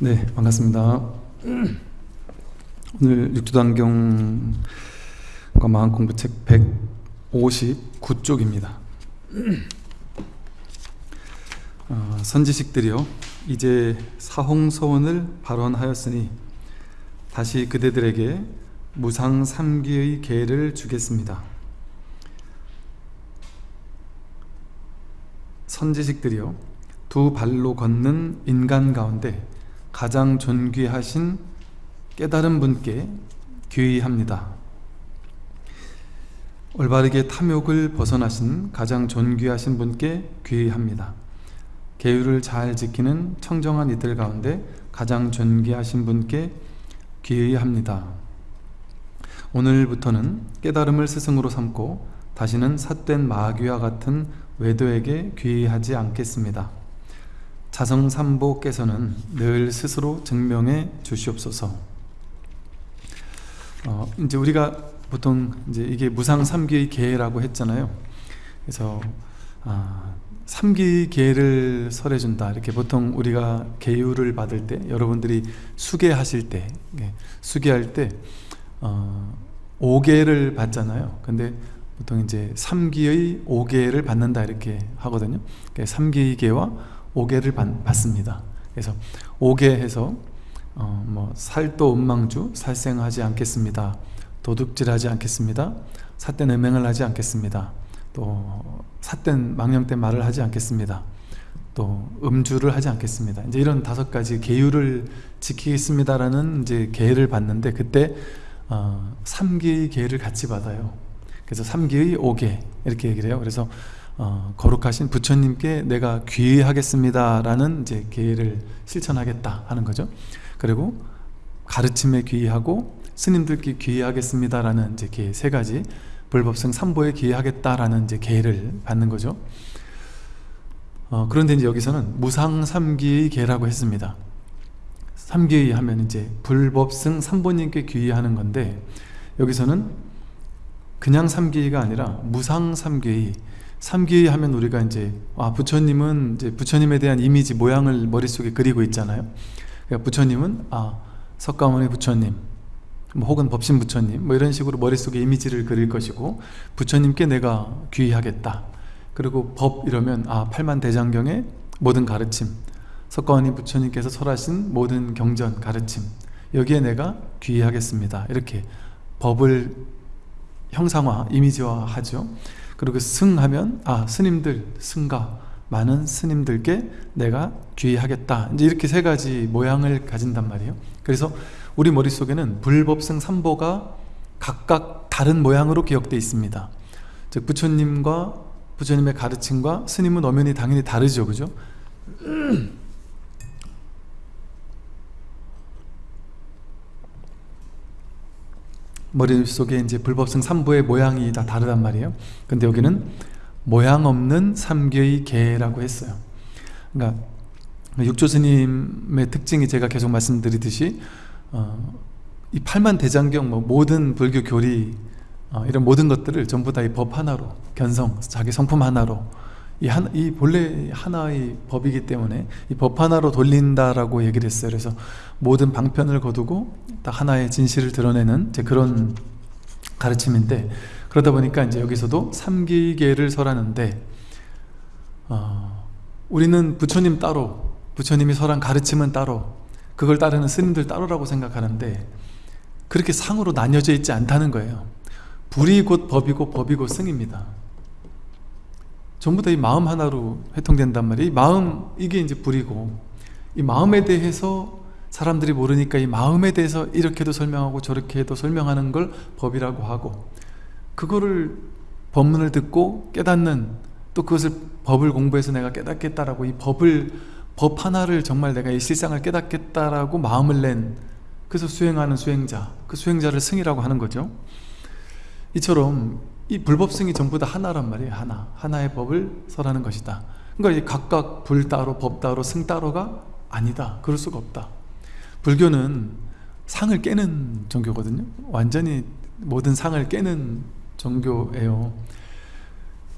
네, 반갑습니다. 오늘 육두단경과 마음공부 책 159쪽입니다. 어, 선지식들이요 이제 사홍서원을 발언하였으니 다시 그대들에게 무상 삼기의 계를 주겠습니다. 선지식들이요 두 발로 걷는 인간 가운데 가장 존귀하신 깨달은 분께 귀의합니다. 올바르게 탐욕을 벗어나신 가장 존귀하신 분께 귀의합니다. 계율을 잘 지키는 청정한 이들 가운데 가장 존귀하신 분께 귀의합니다. 오늘부터는 깨달음을 스승으로 삼고 다시는 삿된 마귀와 같은 외도에게 귀의하지 않겠습니다. 자성삼보께서는 늘 스스로 증명해 주시옵소서. 어, 이제 우리가 보통 이제 이게 무상 삼기의 계라고 했잖아요. 그래서 아, 삼기 계를 설해준다. 이렇게 보통 우리가 계율을 받을 때, 여러분들이 수계하실 때, 예, 수계할 때 어, 5계를 받잖아요. 근데 보통 이제 3기의 5계를 받는다 이렇게 하거든요. 3기계와 5개를 받습니다. 그래서 5개 해서 어, 뭐 살도 음망주 살생하지 않겠습니다. 도둑질하지 않겠습니다. 삿된 음행을 하지 않겠습니다. 또 삿된 망령된 말을 하지 않겠습니다. 또 음주를 하지 않겠습니다. 이제 이런 다섯 가지 계율을 지키겠습니다라는 이제 계를 받는데 그때 어, 3기의 계를 같이 받아요. 그래서 3기의 5개 이렇게 얘기를 해요. 그래서 어, 거룩하신 부처님께 내가 귀의하겠습니다 라는 이제 계를 실천하겠다 하는 거죠. 그리고 가르침에 귀의하고 스님들께 귀의하겠습니다 라는 이제 계 세 가지 불법성 삼보에 귀의하겠다라는 이제 계를 받는 거죠. 어, 그런데 이제 여기서는 무상 삼기의 계라고 했습니다. 삼기의 하면 이제 불법승 삼보님께 귀의하는 건데 여기서는 그냥 삼기가 아니라 무상 삼기의 삼기 하면 우리가 이제 아 부처님은 이제 부처님에 대한 이미지 모양을 머릿속에 그리고 있잖아요. 그러니까 부처님은 아 석가모니 부처님 뭐 혹은 법신 부처님 뭐 이런 식으로 머릿속에 이미지를 그릴 것이고 부처님께 내가 귀의하겠다. 그리고 법 이러면 아 팔만대장경의 모든 가르침 석가모니 부처님께서 설하신 모든 경전 가르침 여기에 내가 귀의하겠습니다. 이렇게 법을 형상화 이미지화 하죠 그리고 승하면 아 스님들 승가. 많은 스님들께 내가 귀의하겠다. 이제 이렇게 세 가지 모양을 가진단 말이에요. 그래서 우리 머릿속에는 불법승 삼보가 각각 다른 모양으로 기억되어 있습니다. 즉 부처님과 부처님의 가르침과 스님은 엄연히 당연히 다르죠. 그죠? 머릿속에 이제 불법성 3부의 모양이 다 다르단 말이에요. 근데 여기는 모양 없는 삼계의 개라고 했어요. 그러니까 육조스님의 특징이 제가 계속 말씀드리듯이 어, 이 팔만 대장경 뭐 모든 불교 교리 어, 이런 모든 것들을 전부 다 이 법 하나로 견성 자기 성품 하나로 이, 한, 이 본래 하나의 법이기 때문에 이 법 하나로 돌린다라고 얘기를 했어요. 그래서 모든 방편을 거두고 딱 하나의 진실을 드러내는 그런 가르침인데 그러다 보니까 이제 여기서도 삼기계를 설하는데 어, 우리는 부처님 따로 부처님이 설한 가르침은 따로 그걸 따르는 스님들 따로라고 생각하는데 그렇게 상으로 나뉘어져 있지 않다는 거예요. 불이 곧 법이고 법이 곧 승입니다. 전부 다 이 마음 하나로 회통된단 말이에요. 이 마음 이게 이제 불이고 이 마음에 대해서 사람들이 모르니까 이 마음에 대해서 이렇게도 설명하고 저렇게도 설명하는 걸 법이라고 하고 그거를 법문을 듣고 깨닫는 또 그것을 법을 공부해서 내가 깨닫겠다라고 이 법을 법 하나를 정말 내가 이 실상을 깨닫겠다라고 마음을 낸 그래서 수행하는 수행자 그 수행자를 승이라고 하는 거죠. 이처럼 이 불법성이 전부 다 하나란 말이에요 하나. 하나의 법을 설하는 것이다. 그러니까 각각 불 따로 법 따로 승 따로가 아니다. 그럴 수가 없다. 불교는 상을 깨는 종교거든요. 완전히 모든 상을 깨는 종교예요.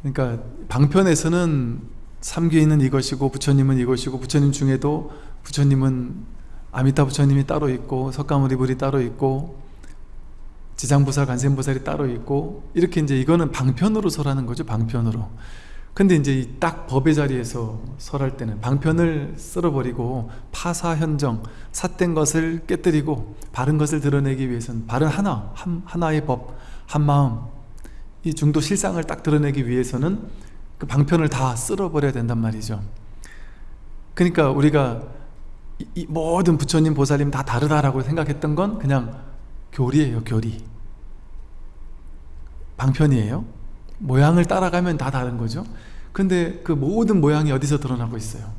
그러니까 방편에서는 삼계인은 이것이고 부처님은 이것이고 부처님 중에도 부처님은 아미타 부처님이 따로 있고 석가모니불이 따로 있고 지장보살, 간센보살이 따로 있고 이렇게 이제 이거는 방편으로 설하는 거죠 방편으로. 근데 이제 이딱 법의 자리에서 설할 때는 방편을 쓸어버리고 파사현정, 삿된 것을 깨뜨리고 바른 것을 드러내기 위해서는 바른 하나, 한, 하나의 법, 한 마음 이 중도 실상을 딱 드러내기 위해서는 그 방편을 다 쓸어버려야 된단 말이죠. 그러니까 우리가 이, 이 모든 부처님, 보살님 다 다르다라고 생각했던 건 그냥 교리예요 교리. 방편이에요. 모양을 따라가면 다 다른 거죠. 근데 그 모든 모양이 어디서 드러나고 있어요?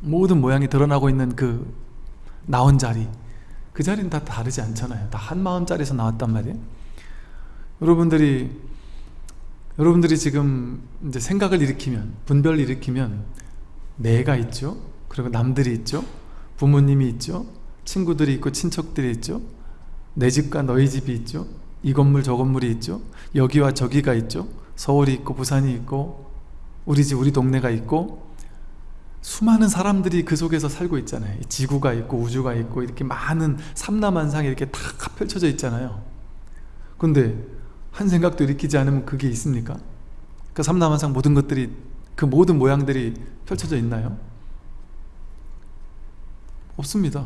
모든 모양이 드러나고 있는 그 나온 자리. 그 자리는 다 다르지 않잖아요. 다 한 마음짜리에서 나왔단 말이에요. 여러분들이 여러분들이 지금 이제 생각을 일으키면 분별을 일으키면 내가 있죠? 그리고 남들이 있죠? 부모님이 있죠? 친구들이 있고 친척들이 있죠 내 집과 너희 집이 있죠? 이 건물 저 건물이 있죠? 여기와 저기가 있죠? 서울이 있고 부산이 있고 우리 집 우리 동네가 있고 수많은 사람들이 그 속에서 살고 있잖아요. 지구가 있고 우주가 있고 이렇게 많은 삼라만상이 이렇게 다 펼쳐져 있잖아요. 근데 한 생각도 일으키지 않으면 그게 있습니까? 그 삼라만상 모든 것들이 그 모든 모양들이 펼쳐져 있나요? 없습니다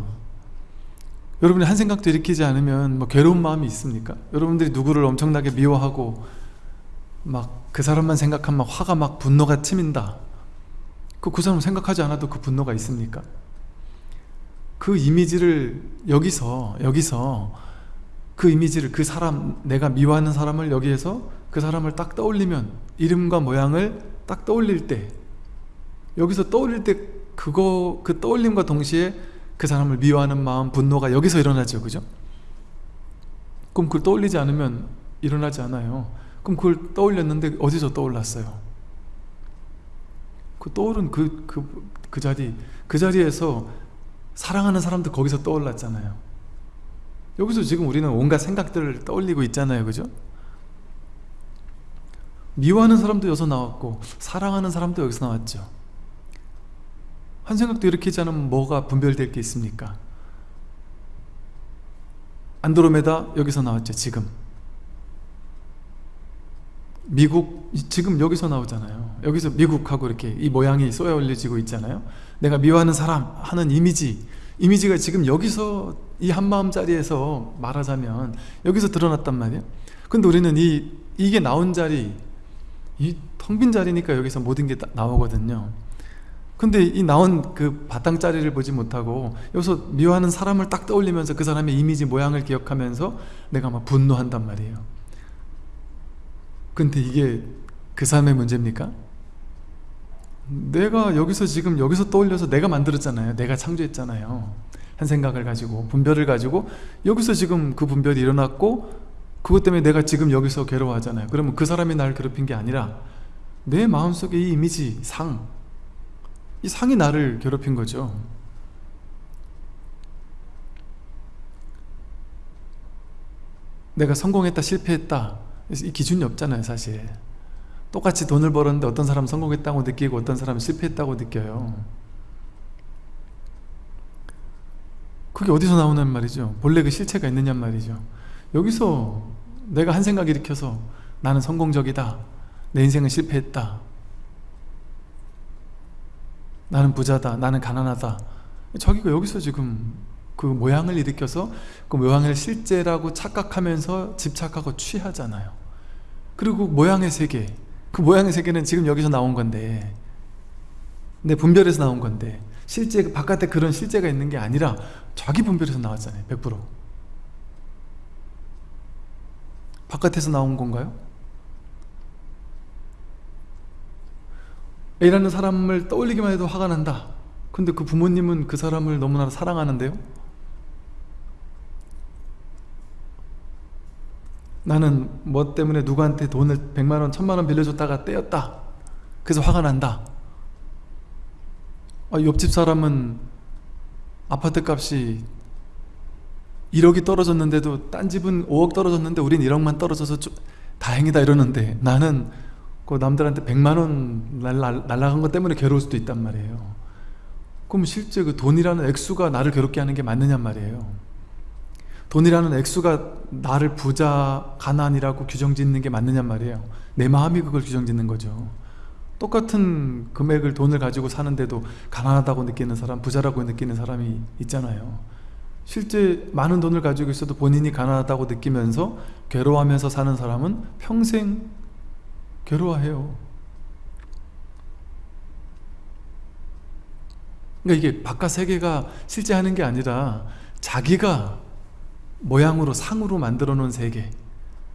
여러분이 한 생각도 일으키지 않으면 뭐 괴로운 마음이 있습니까? 여러분들이 누구를 엄청나게 미워하고 막 그 사람만 생각하면 화가 막 분노가 치민다 그, 그 사람 생각하지 않아도 그 분노가 있습니까? 그 이미지를 여기서 여기서 그 이미지를 그 사람 내가 미워하는 사람을 여기에서 그 사람을 딱 떠올리면 이름과 모양을 딱 떠올릴 때 여기서 떠올릴 때 그거 그 떠올림과 동시에 그 사람을 미워하는 마음, 분노가 여기서 일어나죠. 그죠? 그럼 그걸 떠올리지 않으면 일어나지 않아요. 그럼 그걸 떠올렸는데 어디서 떠올랐어요? 그 떠오른 그, 그, 그 자리, 그 자리에서 사랑하는 사람도 거기서 떠올랐잖아요. 여기서 지금 우리는 온갖 생각들을 떠올리고 있잖아요. 그죠? 미워하는 사람도 여기서 나왔고 사랑하는 사람도 여기서 나왔죠. 한 생각도 일으키지 않으면 뭐가 분별될 게 있습니까? 안드로메다 여기서 나왔죠 지금. 미국 지금 여기서 나오잖아요. 여기서 미국하고 이렇게 이 모양이 쏘여 올려지고 있잖아요. 내가 미워하는 사람 하는 이미지. 이미지가 지금 여기서 이 한마음 자리에서 말하자면 여기서 드러났단 말이에요. 근데 우리는 이 이게 나온 자리 이 텅 빈 자리니까 여기서 모든 게 나오거든요 근데 이 나온 그 바탕자리를 보지 못하고 여기서 미워하는 사람을 딱 떠올리면서 그 사람의 이미지 모양을 기억하면서 내가 막 분노한단 말이에요. 근데 이게 그 사람의 문제입니까? 내가 여기서 지금 여기서 떠올려서 내가 만들었잖아요. 내가 창조했잖아요. 한 생각을 가지고 분별을 가지고 여기서 지금 그 분별이 일어났고 그것 때문에 내가 지금 여기서 괴로워하잖아요. 그러면 그 사람이 날 괴롭힌 게 아니라 내 마음속에 이 이미지, 상 이 상이 나를 괴롭힌 거죠. 내가 성공했다 실패했다 이 기준이 없잖아요 사실. 똑같이 돈을 벌었는데 어떤 사람은 성공했다고 느끼고 어떤 사람은 실패했다고 느껴요. 그게 어디서 나오는 말이죠. 본래 그 실체가 있느냐 말이죠. 여기서 내가 한 생각 일으켜서 나는 성공적이다 내 인생은 실패했다 나는 부자다 나는 가난하다. 자기가 여기서 지금 그 모양을 일으켜서 그 모양을 실제라고 착각하면서 집착하고 취하잖아요. 그리고 모양의 세계 그 모양의 세계는 지금 여기서 나온 건데 내 분별에서 나온 건데 실제 바깥에 그런 실제가 있는 게 아니라 자기 분별에서 나왔잖아요 100% 바깥에서 나온 건가요? A라는 사람을 떠올리기만 해도 화가 난다. 근데 그 부모님은 그 사람을 너무나 사랑하는데요? 나는 뭐 때문에 누구한테 돈을 100만원, 1000만원 빌려줬다가 떼었다. 그래서 화가 난다. 아, 옆집 사람은 아파트 값이 1억이 떨어졌는데도 딴 집은 5억 떨어졌는데 우린 1억만 떨어져서 다행이다 이러는데 나는 그 남들한테 100만 원 날라간 것 때문에 괴로울 수도 있단 말이에요. 그럼 실제 그 돈이라는 액수가 나를 괴롭게 하는 게 맞느냐 말이에요. 돈이라는 액수가 나를 부자, 가난이라고 규정짓는 게 맞느냐 말이에요. 내 마음이 그걸 규정짓는 거죠. 똑같은 금액을 돈을 가지고 사는데도 가난하다고 느끼는 사람, 부자라고 느끼는 사람이 있잖아요. 실제 많은 돈을 가지고 있어도 본인이 가난하다고 느끼면서 괴로워하면서 사는 사람은 평생 괴로워해요. 그러니까 이게 바깥 세계가 실제 하는 게 아니라 자기가 모양으로 상으로 만들어 놓은 세계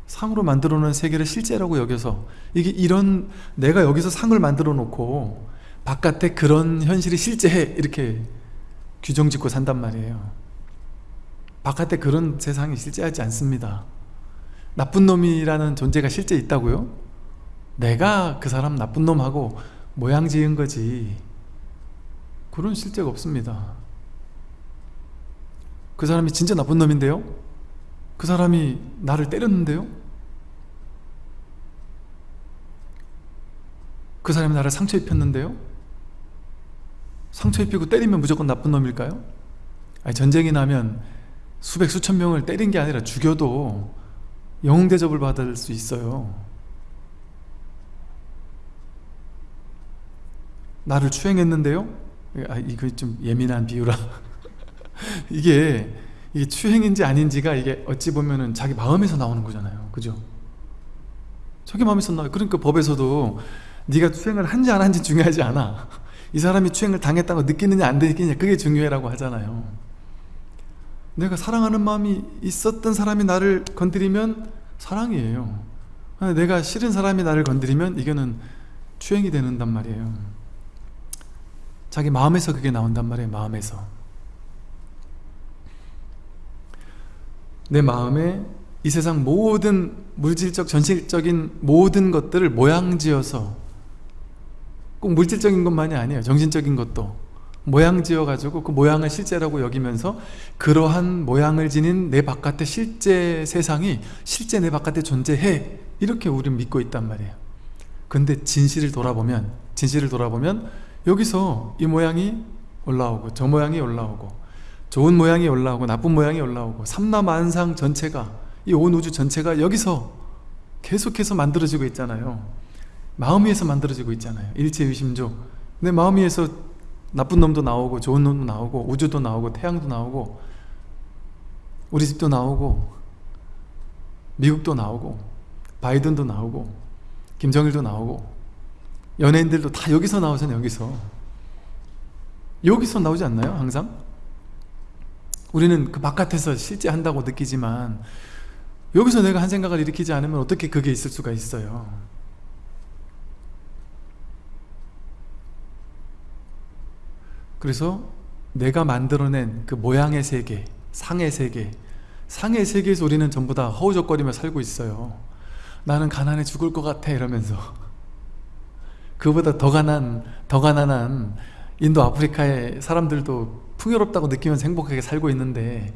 상으로 만들어 놓은 세계를 실제라고 여겨서 이게 이런 내가 여기서 상을 만들어 놓고 바깥에 그런 현실이 실제해 이렇게 규정 짓고 산단 말이에요. 바깥에 그런 세상이 실제하지 않습니다. 나쁜 놈이라는 존재가 실제 있다고요? 내가 그 사람 나쁜 놈하고 모양 지은 거지 그런 실제가 없습니다 그 사람이 진짜 나쁜 놈인데요? 그 사람이 나를 때렸는데요? 그 사람이 나를 상처 입혔는데요? 상처 입히고 때리면 무조건 나쁜 놈일까요? 아니 전쟁이 나면 수백 수천 명을 때린 게 아니라 죽여도 영웅 대접을 받을 수 있어요 나를 추행했는데요? 아, 이거 좀 예민한 비유라. 이게 이게 추행인지 아닌지가 이게 어찌 보면은 자기 마음에서 나오는 거잖아요. 그죠? 자기 마음에서 나와요. 그러니까 법에서도 네가 추행을 한지 안 한지 중요하지 않아. 이 사람이 추행을 당했다고 느끼느냐 안 느끼느냐 그게 중요해라고 하잖아요. 내가 사랑하는 마음이 있었던 사람이 나를 건드리면 사랑이에요. 내가 싫은 사람이 나를 건드리면 이거는 추행이 되는단 말이에요 자기 마음에서 그게 나온단 말이에요 마음에서. 내 마음에 이 세상 모든 물질적 전실적인 모든 것들을 모양지어서 꼭 물질적인 것만이 아니에요 정신적인 것도. 모양 지어 가지고 그 모양을 실제라고 여기면서 그러한 모양을 지닌 내 바깥의 실제 세상이 실제 내 바깥에 존재해 이렇게 우리는 믿고 있단 말이에요. 근데 진실을 돌아보면 진실을 돌아보면 여기서 이 모양이 올라오고 저 모양이 올라오고 좋은 모양이 올라오고 나쁜 모양이 올라오고 삼라만상 전체가 이 온 우주 전체가 여기서 계속해서 만들어지고 있잖아요. 마음 위에서 만들어지고 있잖아요. 일체유심조. 내 마음 위에서 나쁜 놈도 나오고 좋은 놈도 나오고 우주도 나오고 태양도 나오고 우리 집도 나오고 미국도 나오고 바이든도 나오고 김정일도 나오고 연예인들도 다 여기서 나오잖아요 여기서. 여기서 나오지 않나요 항상? 우리는 그 바깥에서 실제 한다고 느끼지만 여기서 내가 한 생각을 일으키지 않으면 어떻게 그게 있을 수가 있어요? 그래서 내가 만들어낸 그 모양의 세계, 상의 세계 상의 세계에서 우리는 전부 다 허우적거리며 살고 있어요. 나는 가난해 죽을 것 같아 이러면서 그보다 더 가난, 더 가난한 인도 아프리카의 사람들도 풍요롭다고 느끼면서 행복하게 살고 있는데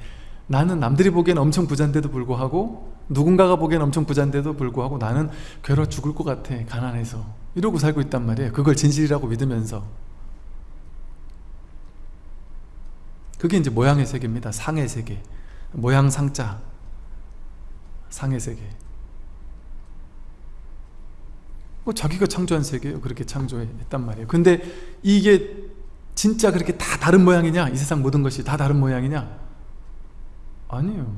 나는 남들이 보기엔 엄청 부자인데도 불구하고 누군가가 보기엔 엄청 부자인데도 불구하고 나는 괴로워 죽을 것 같아 가난해서 이러고 살고 있단 말이에요 그걸 진실이라고 믿으면서 그게 이제 모양의 세계입니다. 상의 세계. 모양 상자. 상의 세계. 뭐 자기가 창조한 세계예요. 그렇게 창조했단 말이에요. 근데 이게 진짜 그렇게 다 다른 모양이냐? 이 세상 모든 것이 다 다른 모양이냐? 아니에요.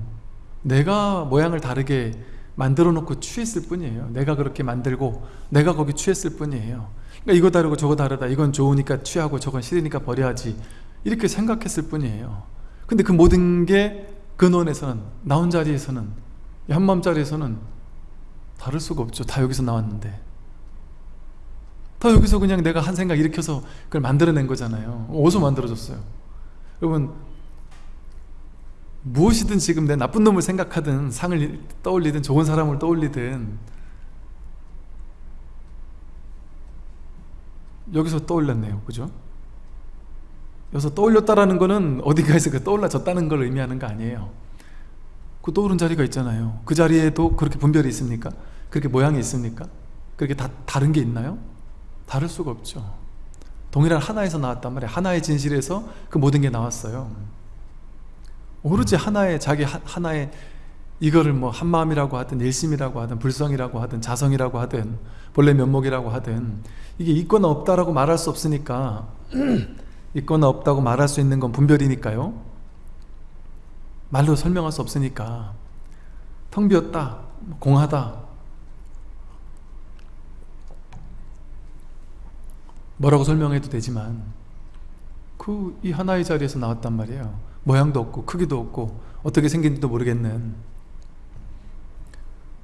내가 모양을 다르게 만들어 놓고 취했을 뿐이에요. 내가 그렇게 만들고 내가 거기 취했을 뿐이에요. 그러니까 이거 다르고 저거 다르다. 이건 좋으니까 취하고 저건 싫으니까 버려야지. 이렇게 생각했을 뿐이에요 근데 그 모든 게 근원에서는 나 혼자리에서는 한마음자리에서는 다를 수가 없죠 다 여기서 나왔는데 다 여기서 그냥 내가 한 생각 일으켜서 그걸 만들어낸 거잖아요 어디서 만들어졌어요 여러분 무엇이든 지금 내 나쁜 놈을 생각하든 상을 떠올리든 좋은 사람을 떠올리든 여기서 떠올렸네요 그죠? 여기서 떠올렸다라는 거는 어디가에서 그 떠올라졌다는 걸 의미하는 거 아니에요 그 떠오른 자리가 있잖아요 그 자리에도 그렇게 분별이 있습니까? 그렇게 모양이 있습니까? 그렇게 다 다른 게 있나요? 다를 수가 없죠. 동일한 하나에서 나왔단 말이에요. 하나의 진실에서 그 모든 게 나왔어요. 오로지 하나의 자기 하, 하나의 이거를 뭐 한마음이라고 하든 일심이라고 하든 불성이라고 하든 자성이라고 하든 본래 면목이라고 하든 이게 있거나 없다라고 말할 수 없으니까 있거나 없다고 말할 수 있는 건 분별이니까요. 말로 설명할 수 없으니까 텅 비었다 공하다 뭐라고 설명해도 되지만 그 이 하나의 자리에서 나왔단 말이에요. 모양도 없고 크기도 없고 어떻게 생긴지도 모르겠는.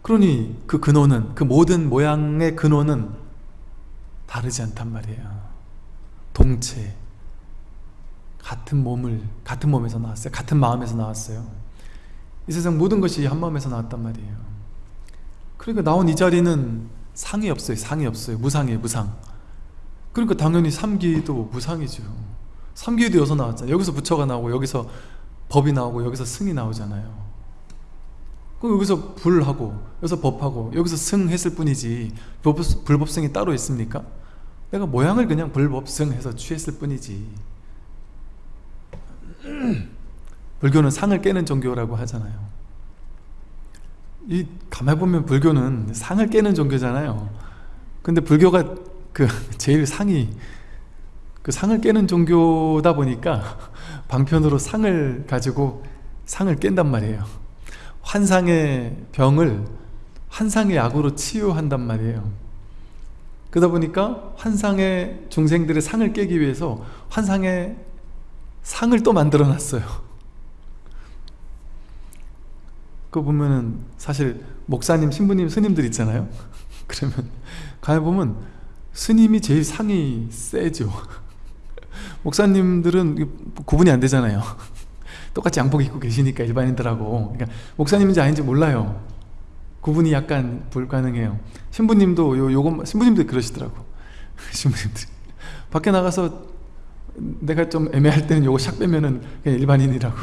그러니 그 근원은 그 모든 모양의 근원은 다르지 않단 말이에요. 동체 같은 몸을 같은 몸에서 나왔어요. 같은 마음에서 나왔어요. 이 세상 모든 것이 한 마음에서 나왔단 말이에요. 그러니까 나온 이 자리는 상이 없어요. 상이 없어요. 무상이에요 무상 그러니까 당연히 삼기도 무상이죠. 삼기도 여기서 나왔잖아요. 여기서 부처가 나오고 여기서 법이 나오고 여기서 승이 나오잖아요. 그럼 여기서 불하고 여기서 법하고 여기서 승 했을 뿐이지 불법 승이 따로 있습니까? 내가 모양을 그냥 불법승 해서 취했을 뿐이지. 불교는 상을 깨는 종교라고 하잖아요. 이 가만히 보면 불교는 상을 깨는 종교잖아요. 근데 불교가 그 제일 상이 그 상을 깨는 종교다 보니까 방편으로 상을 가지고 상을 깬단 말이에요. 환상의 병을 환상의 약으로 치유한단 말이에요. 그러다 보니까 환상의 중생들의 상을 깨기 위해서 환상의 상을 또 만들어 놨어요. 그거 보면은 사실 목사님, 신부님, 스님들 있잖아요. 그러면 가만 보면 스님이 제일 상이 세죠. 목사님들은 구분이 안 되잖아요. 똑같이 양복 입고 계시니까 일반인들하고. 그러니까 목사님인지 아닌지 몰라요. 구분이 약간 불가능해요. 신부님도 요, 요거 신부님도 그러시더라고. 신부님들 밖에 나가서 내가 좀 애매할 때는 요거 샥 빼면은 그냥 일반인이라고.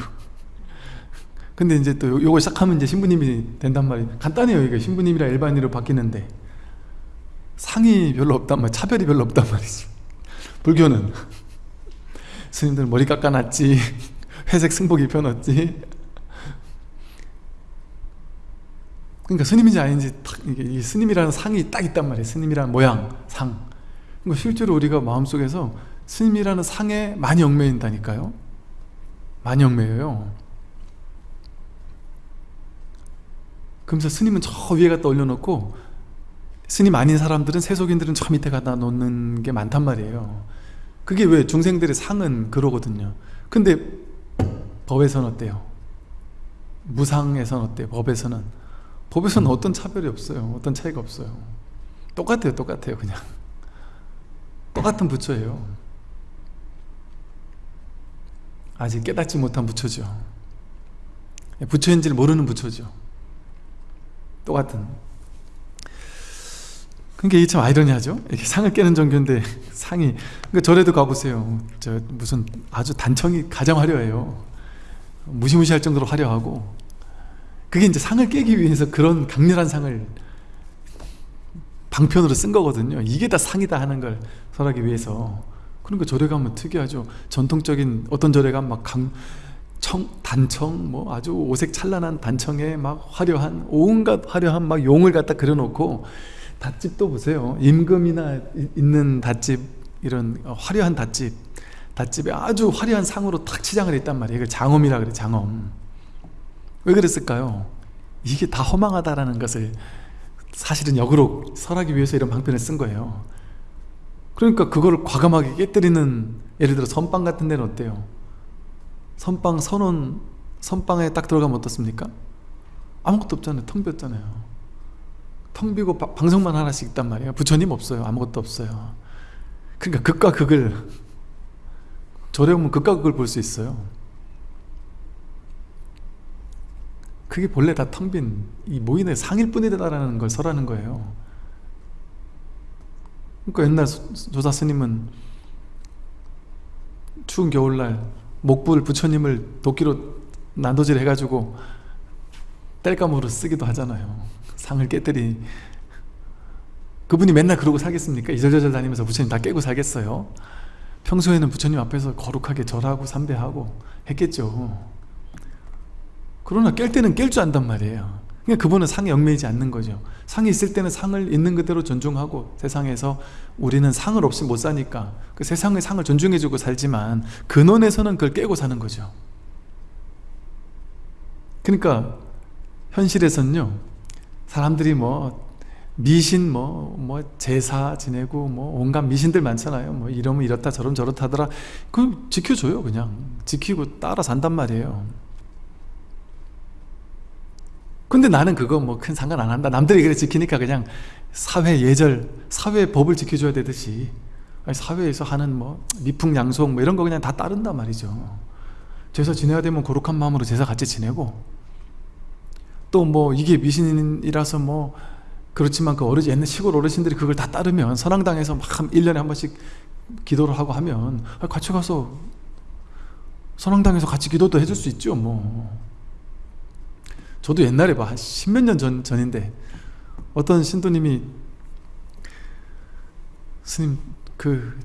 근데 이제 또 요거 시작하면 이제 신부님이 된단 말이에요. 간단해요 이게. 신부님이랑 일반인으로 바뀌는데 상이 별로 없단 말 차별이 별로 없단 말이죠 불교는. 스님들 머리 깎아놨지. 회색 승복 입혀놨지. 그러니까 스님인지 아닌지 이 스님이라는 상이 딱 있단 말이에요. 스님이라는 모양, 상. 그러니까 실제로 우리가 마음속에서 스님이라는 상에 많이 얽매인다니까요. 많이 얽매여요. 그러면서 스님은 저 위에 갖다 올려놓고 스님 아닌 사람들은 세속인들은 저 밑에 갖다 놓는 게 많단 말이에요. 그게 왜 중생들의 상은 그러거든요. 근데 법에서는 어때요? 무상에서는 어때요? 법에서는? 법에서는 어떤 차별이 없어요. 어떤 차이가 없어요. 똑같아요 똑같아요 그냥. 똑같은 부처예요. 아직 깨닫지 못한 부처죠. 부처인지를 모르는 부처죠. 똑같은 그러니까 이게 참 아이러니하죠? 이렇게 상을 깨는 종교인데 상이. 그러니까 절에도 가보세요. 저 무슨 아주 단청이 가장 화려해요. 무시무시할 정도로 화려하고. 그게 이제 상을 깨기 위해서 그런 강렬한 상을 방편으로 쓴 거거든요. 이게 다 상이다 하는 걸 설하기 위해서. 그러니까 절에 가면 특이하죠. 전통적인 어떤 절에 가면 막 강, 청, 단청 뭐 아주 오색 찬란한 단청에 막 화려한 온갖 화려한 막 용을 갖다 그려놓고 닷집도 보세요. 임금이나 있는 닷집 이런 화려한 닷집. 닷집에 아주 화려한 상으로 탁 치장을 했단 말이에요. 이걸 장엄이라 그래 장엄. 왜 그랬을까요? 이게 다 허망하다라는 것을 사실은 역으로 설하기 위해서 이런 방편을 쓴 거예요. 그러니까 그거를 과감하게 깨뜨리는 예를 들어 선빵 같은 데는 어때요? 선빵 선원 선빵에 딱 들어가면 어떻습니까? 아무것도 없잖아요. 텅 비었잖아요 텅 비고 바, 방송만 하나씩 있단 말이에요. 부처님 없어요. 아무것도 없어요. 그러니까 극과 극을 절에 오면 극과 극을 볼 수 있어요. 그게 본래 다 텅 빈 이 모인의 상일 뿐이다라는 걸 설하는 거예요. 그러니까 옛날 조사 스님은 추운 겨울날 목불 부처님을 도끼로 난도질 해가지고 땔감으로 쓰기도 하잖아요 상을 깨뜨리 그분이 맨날 그러고 살겠습니까? 이절저절 다니면서 부처님 다 깨고 살겠어요? 평소에는 부처님 앞에서 거룩하게 절하고 삼배하고 했겠죠 그러나 깰 때는 깰 줄 안단 말이에요 그러니까 그분은 상에 얽매이지 않는 거죠 상이 있을 때는 상을 있는 그대로 존중하고 세상에서 우리는 상을 없이 못 사니까 그 세상의 상을 존중해주고 살지만 근원에서는 그걸 깨고 사는 거죠 그러니까 현실에서는요 사람들이 뭐 미신 뭐, 뭐 제사 지내고 뭐 온갖 미신들 많잖아요. 뭐 이러면 이렇다 저러면 저렇다 하더라. 그 지켜줘요 그냥. 지키고 따라 산단 말이에요. 근데 나는 그거 뭐 큰 상관 안 한다. 남들이 그래 지키니까 그냥 사회 예절 사회 법을 지켜줘야 되듯이. 사회에서 하는 뭐 미풍양속 뭐 이런 거 그냥 다 따른단 말이죠. 제사 지내야 되면 거룩한 마음으로 제사 같이 지내고 또 뭐 이게 미신이라서 뭐 그렇지만 그 어르신 옛날 시골 어르신들이 그걸 다 따르면 선앙당에서 막 1년에 한 번씩 기도를 하고 하면 같이 가서 선앙당에서 같이 기도도 해줄 수 있죠 뭐. 저도 옛날에 뭐한 십몇 년 전, 전인데 어떤 신도님이 스님 그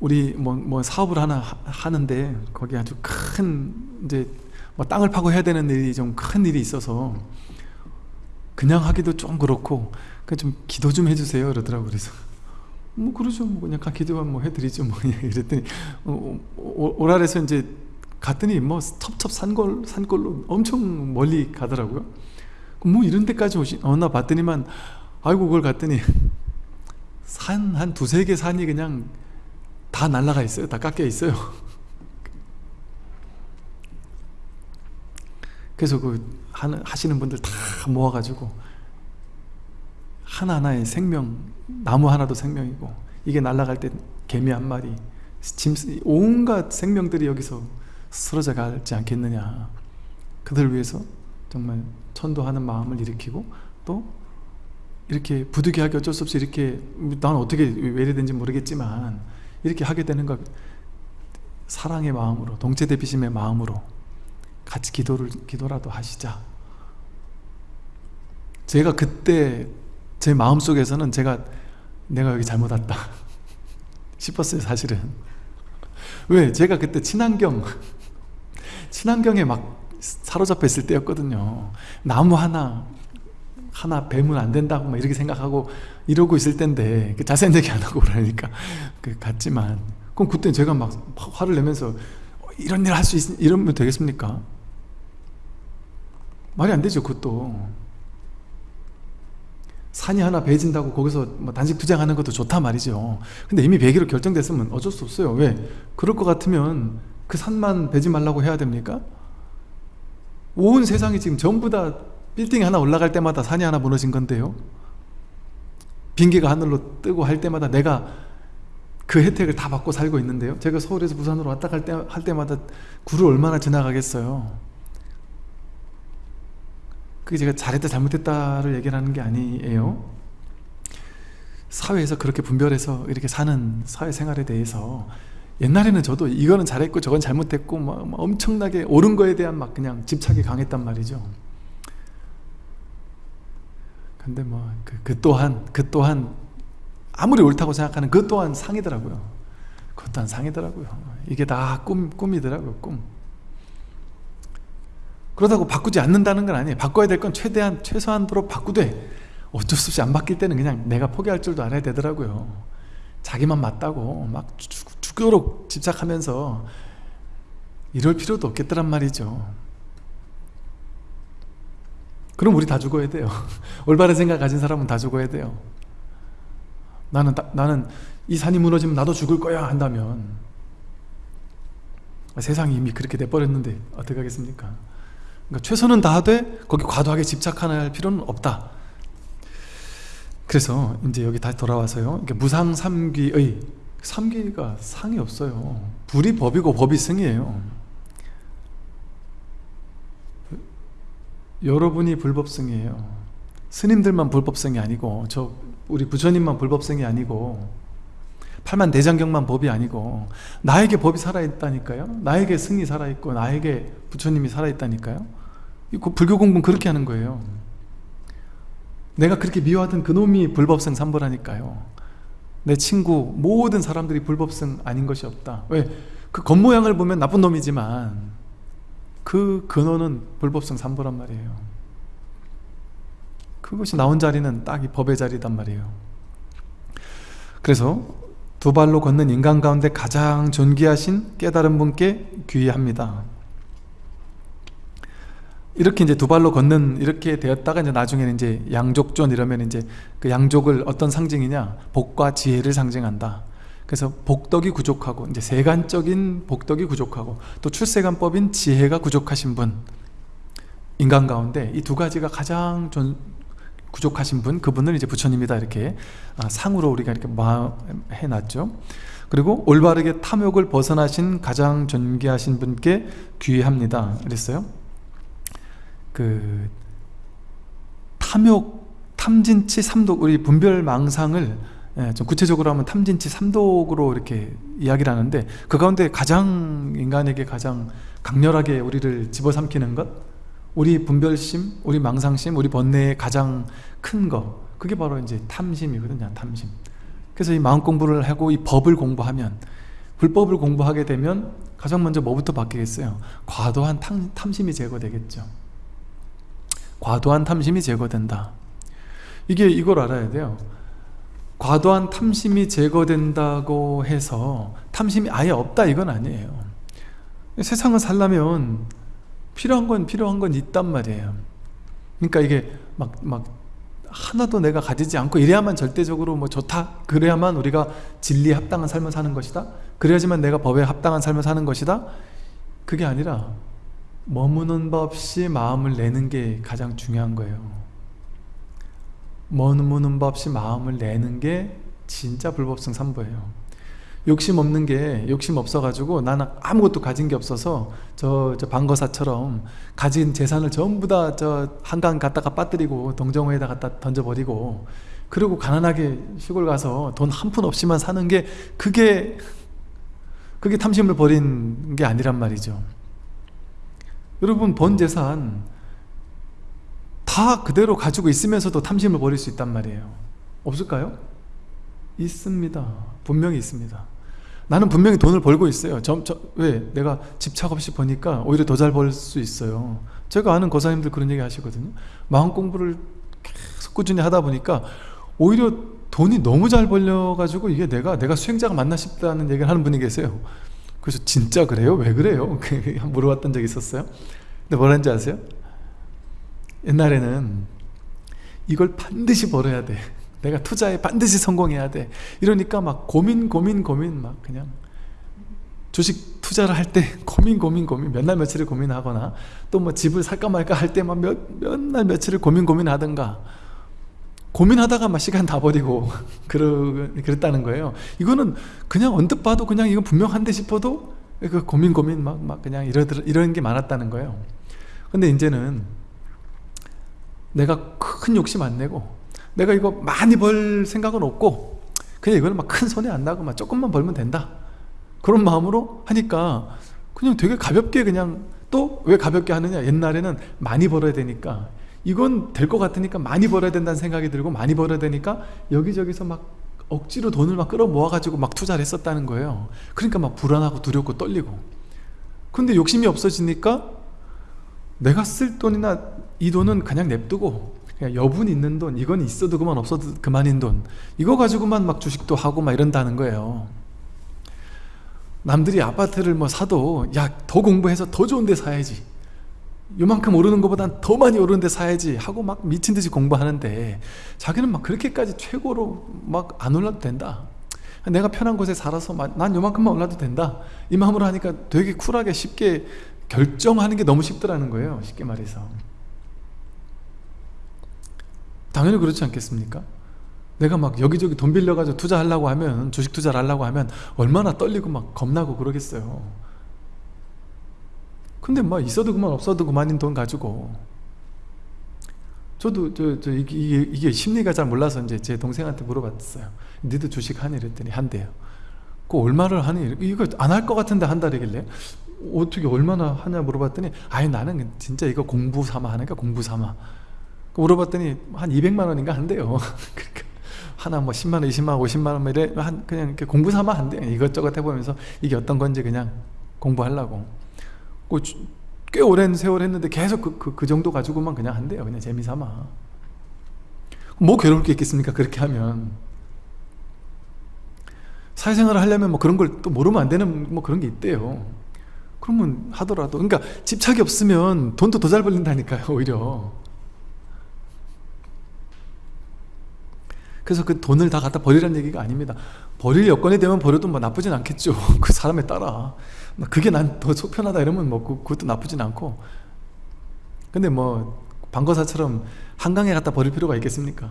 우리 뭐, 뭐 사업을 하나 하는데 거기 아주 큰 이제 뭐 땅을 파고 해야 되는 일이 좀 큰 일이 있어서 그냥 하기도 좀 그렇고 좀 기도 좀 해주세요 그러더라고. 그래서 뭐 그러죠. 뭐 그냥 기도만 뭐 해드리죠. 뭐 이랬더니 어, 어, 오랄에서 이제 갔더니 뭐 첩첩 산골 산골로 엄청 멀리 가더라고요. 뭐 이런 데까지 오시 어나 봤더니만 아이고 그걸 갔더니 산 한 두세 개 산이 그냥 다 날라가 있어요. 다 깎여 있어요 그래서 그 하시는 분들 다 모아가지고 하나하나의 생명 나무 하나도 생명이고 이게 날아갈 때 개미 한 마리 짐, 온갖 생명들이 여기서 쓰러져 가지 않겠느냐. 그들 위해서 정말 천도하는 마음을 일으키고 또 이렇게 부득이하게 어쩔 수 없이 이렇게 난 어떻게 외래된지 모르겠지만 이렇게 하게 되는 것 사랑의 마음으로 동체 대비심의 마음으로 같이 기도를 기도라도 하시자. 제가 그때 제 마음속에서는 제가 내가 여기 잘못 왔다 싶었어요 사실은 왜? 제가 그때 친환경 친환경에 막 사로잡혀 있을 때였거든요 나무 하나 하나 베면 안 된다고 막 이렇게 생각하고 이러고 있을 때인데 그 자세한 얘기 안 하고 그러니까 그 같지만 그럼 그때 제가 막 화를 내면서 이런 일 할 수 있, 이러면 되겠습니까? 말이 안 되죠 그것도. 산이 하나 베진다고 거기서 뭐 단식 투쟁하는 것도 좋다 말이죠. 근데 이미 베기로 결정됐으면 어쩔 수 없어요. 왜? 그럴 것 같으면 그 산만 베지 말라고 해야 됩니까? 온 세상이 지금 전부 다 빌딩 하나 올라갈 때마다 산이 하나 무너진 건데요. 빙계가 하늘로 뜨고 할 때마다 내가 그 혜택을 다 받고 살고 있는데요. 제가 서울에서 부산으로 왔다 갈, 때, 할 때마다 구를 얼마나 지나가겠어요 그게 제가 잘했다 잘못했다를 얘기하는 게 아니에요. 사회에서 그렇게 분별해서 이렇게 사는 사회생활에 대해서 옛날에는 저도 이거는 잘했고 저건 잘못했고 막, 막 엄청나게 옳은 거에 대한 막 그냥 집착이 강했단 말이죠. 근데 뭐그 그 또한 그 또한 아무리 옳다고 생각하는 그 또한 상이더라고요. 그것 또한 상이더라고요. 이게 다 꿈, 꿈이더라고요 꿈 그러다고 바꾸지 않는다는 건 아니에요. 바꿔야 될 건 최대한 최소한도로 바꾸되 어쩔 수 없이 안 바뀔 때는 그냥 내가 포기할 줄도 알아야 되더라고요. 자기만 맞다고 막 죽도록 집착하면서 이럴 필요도 없겠더란 말이죠. 그럼 우리 다 죽어야 돼요. 올바른 생각 가진 사람은 다 죽어야 돼요. 나는 나는 이 산이 무너지면 나도 죽을 거야 한다면. 세상이 이미 그렇게 돼버렸는데 어떻게 하겠습니까 그러니까 최선은 다하되 거기 과도하게 집착할 필요는 없다. 그래서 이제 여기 다시 돌아와서요. 무상 삼귀의 삼귀가 상이 없어요. 불이 법이고 법이 승이에요. 여러분이 불법승이에요. 스님들만 불법승이 아니고 저 우리 부처님만 불법승이 아니고 팔만 대장경만 법이 아니고 나에게 법이 살아있다니까요? 나에게 승이 살아있고 나에게 부처님이 살아있다니까요 불교 공부는 그렇게 하는 거예요. 내가 그렇게 미워하던 그놈이 불법성 삼보라니까요. 내 친구 모든 사람들이 불법성 아닌 것이 없다. 왜? 그 겉모양을 보면 나쁜 놈이지만 그 근원은 불법성 삼보란 말이에요. 그것이 나온 자리는 딱 이 법의 자리단 말이에요. 그래서 두 발로 걷는 인간 가운데 가장 존귀하신 깨달은 분께 귀의합니다 이렇게 이제 두 발로 걷는 이렇게 되었다가 이제 나중에는 이제 양족존 이러면 이제 그 양족을 어떤 상징이냐? 복과 지혜를 상징한다. 그래서 복덕이 부족하고 이제 세간적인 복덕이 부족하고 또 출세간법인 지혜가 부족하신 분 인간 가운데 이 두 가지가 가장 좀 부족하신 분 그분을 이제 부처님이다 이렇게 아, 상으로 우리가 이렇게 해놨죠. 그리고 올바르게 탐욕을 벗어나신 가장 존귀하신 분께 귀의합니다. 그랬어요 그 탐욕 탐진치 삼독 우리 분별망상을 예, 좀 구체적으로 하면 탐진치 삼독으로 이렇게 이야기를 하는데 그 가운데 가장 인간에게 가장 강렬하게 우리를 집어삼키는 것 우리 분별심, 우리 망상심, 우리 번뇌의 가장 큰 거 그게 바로 이제 탐심이거든요 탐심 그래서 이 마음 공부를 하고 이 법을 공부하면 불법을 공부하게 되면 가장 먼저 뭐부터 바뀌겠어요? 과도한 탐, 탐심이 제거되겠죠 과도한 탐심이 제거된다. 이게 이걸 알아야 돼요. 과도한 탐심이 제거된다고 해서 탐심이 아예 없다 이건 아니에요. 세상을 살려면 필요한 건 필요한 건 있단 말이에요. 그러니까 이게 막, 막 하나도 내가 가지지 않고 이래야만 절대적으로 뭐 좋다 그래야만 우리가 진리에 합당한 삶을 사는 것이다? 그래야지만 내가 법에 합당한 삶을 사는 것이다? 그게 아니라 머무는 법 없이 마음을 내는 게 가장 중요한 거예요. 머무는 법 없이 마음을 내는 게 진짜 불법성 삼보예요. 욕심 없는 게 욕심 없어가지고 나는 아무것도 가진 게 없어서 저, 저 방거사처럼 가진 재산을 전부 다 저 한강 갖다가 빠뜨리고 동정호에다 갖다 던져버리고 그리고 가난하게 시골 가서 돈 한 푼 없이만 사는 게 그게 그게 탐심을 버린 게 아니란 말이죠 여러분 번 재산 다 그대로 가지고 있으면서도 탐심을 버릴 수 있단 말이에요. 없을까요? 있습니다. 분명히 있습니다. 나는 분명히 돈을 벌고 있어요. 저, 저, 왜? 내가 집착 없이 버니까 오히려 더 잘 벌 수 있어요. 제가 아는 거사님들 그런 얘기 하시거든요. 마음 공부를 계속 꾸준히 하다 보니까 오히려 돈이 너무 잘 벌려가지고 이게 내가 내가 수행자가 맞나 싶다는 얘기를 하는 분이 계세요 그래서 진짜 그래요? 왜 그래요? 물어봤던 적이 있었어요 근데 뭐라는지 아세요? 옛날에는 이걸 반드시 벌어야 돼 내가 투자에 반드시 성공해야 돼 이러니까 막 고민 고민 고민 막 그냥 주식 투자를 할 때 고민 고민 고민 몇 날 며칠을 고민하거나 또 뭐 집을 살까 말까 할때막몇몇날 며칠을 고민 고민하든가 고민하다가 막 시간 다 버리고 그러, 그랬다는 거예요. 이거는 그냥 언뜻 봐도 그냥 이건 분명한데 싶어도 그 고민 고민 막, 막 그냥 이러, 이런 게 많았다는 거예요. 근데 이제는 내가 큰 욕심 안 내고 내가 이거 많이 벌 생각은 없고 그냥 이거는 막큰 손해 안 나고 막 조금만 벌면 된다. 그런 마음으로 하니까 그냥 되게 가볍게 그냥 또 왜 가볍게 하느냐. 옛날에는 많이 벌어야 되니까 이건 될 것 같으니까 많이 벌어야 된다는 생각이 들고 많이 벌어야 되니까 여기저기서 막 억지로 돈을 막 끌어 모아 가지고 막 투자를 했었다는 거예요. 그러니까 막 불안하고 두렵고 떨리고. 근데 욕심이 없어지니까 내가 쓸 돈이나 이 돈은 그냥 냅두고 그냥 여분 있는 돈 이건 있어도 그만 없어도 그만인 돈 이거 가지고만 막 주식도 하고 막 이런다는 거예요. 남들이 아파트를 뭐 사도 야 더 공부해서 더 좋은 데 사야지 요만큼 오르는 것보단 더 많이 오르는 데 사야지 하고 막 미친 듯이 공부하는데 자기는 막 그렇게까지 최고로 막 안 올라도 된다. 내가 편한 곳에 살아서 난 요만큼만 올라도 된다. 이 마음으로 하니까 되게 쿨하게 쉽게 결정하는 게 너무 쉽더라는 거예요. 쉽게 말해서. 당연히 그렇지 않겠습니까? 내가 막 여기저기 돈 빌려가지고 투자하려고 하면 주식 투자를 하려고 하면 얼마나 떨리고 막 겁나고 그러겠어요 근데 뭐 있어도 그만 없어도 그만인 돈 가지고. 저도 저, 저 이게, 이게, 심리가 잘 몰라서 이제 제 동생한테 물어봤어요. 니도 주식 하니? 이랬더니 한대요. 그 얼마를 하니? 이거 안 할 것 같은데 한다 그러길래. 어떻게 얼마나 하냐 물어봤더니 아니 나는 진짜 이거 공부 삼아 하니까 공부 삼아. 물어봤더니 한 200만 원인가 한대요. 그러니까 하나 뭐 10만 원 20만 원 50만원 뭐 이래 한 그냥 이렇게 공부 삼아 한대 이것저것 해보면서 이게 어떤 건지 그냥 공부하려고. 그 꽤 오랜 세월 했는데 계속 그, 그, 그 정도 가지고만 그냥 한대요 그냥 재미삼아. 뭐 괴로울 게 있겠습니까 그렇게 하면? 사회생활을 하려면 뭐 그런 걸 또 모르면 안 되는 뭐 그런 게 있대요. 그러면 하더라도 그러니까 집착이 없으면 돈도 더 잘 벌린다니까요 오히려. 그래서 그 돈을 다 갖다 버리라는 얘기가 아닙니다. 버릴 여건이 되면 버려도 뭐 나쁘진 않겠죠 그 사람에 따라 그게 난 더 속편하다 이러면 뭐 그, 그것도 나쁘진 않고. 근데 뭐 방거사처럼 한강에 갖다 버릴 필요가 있겠습니까?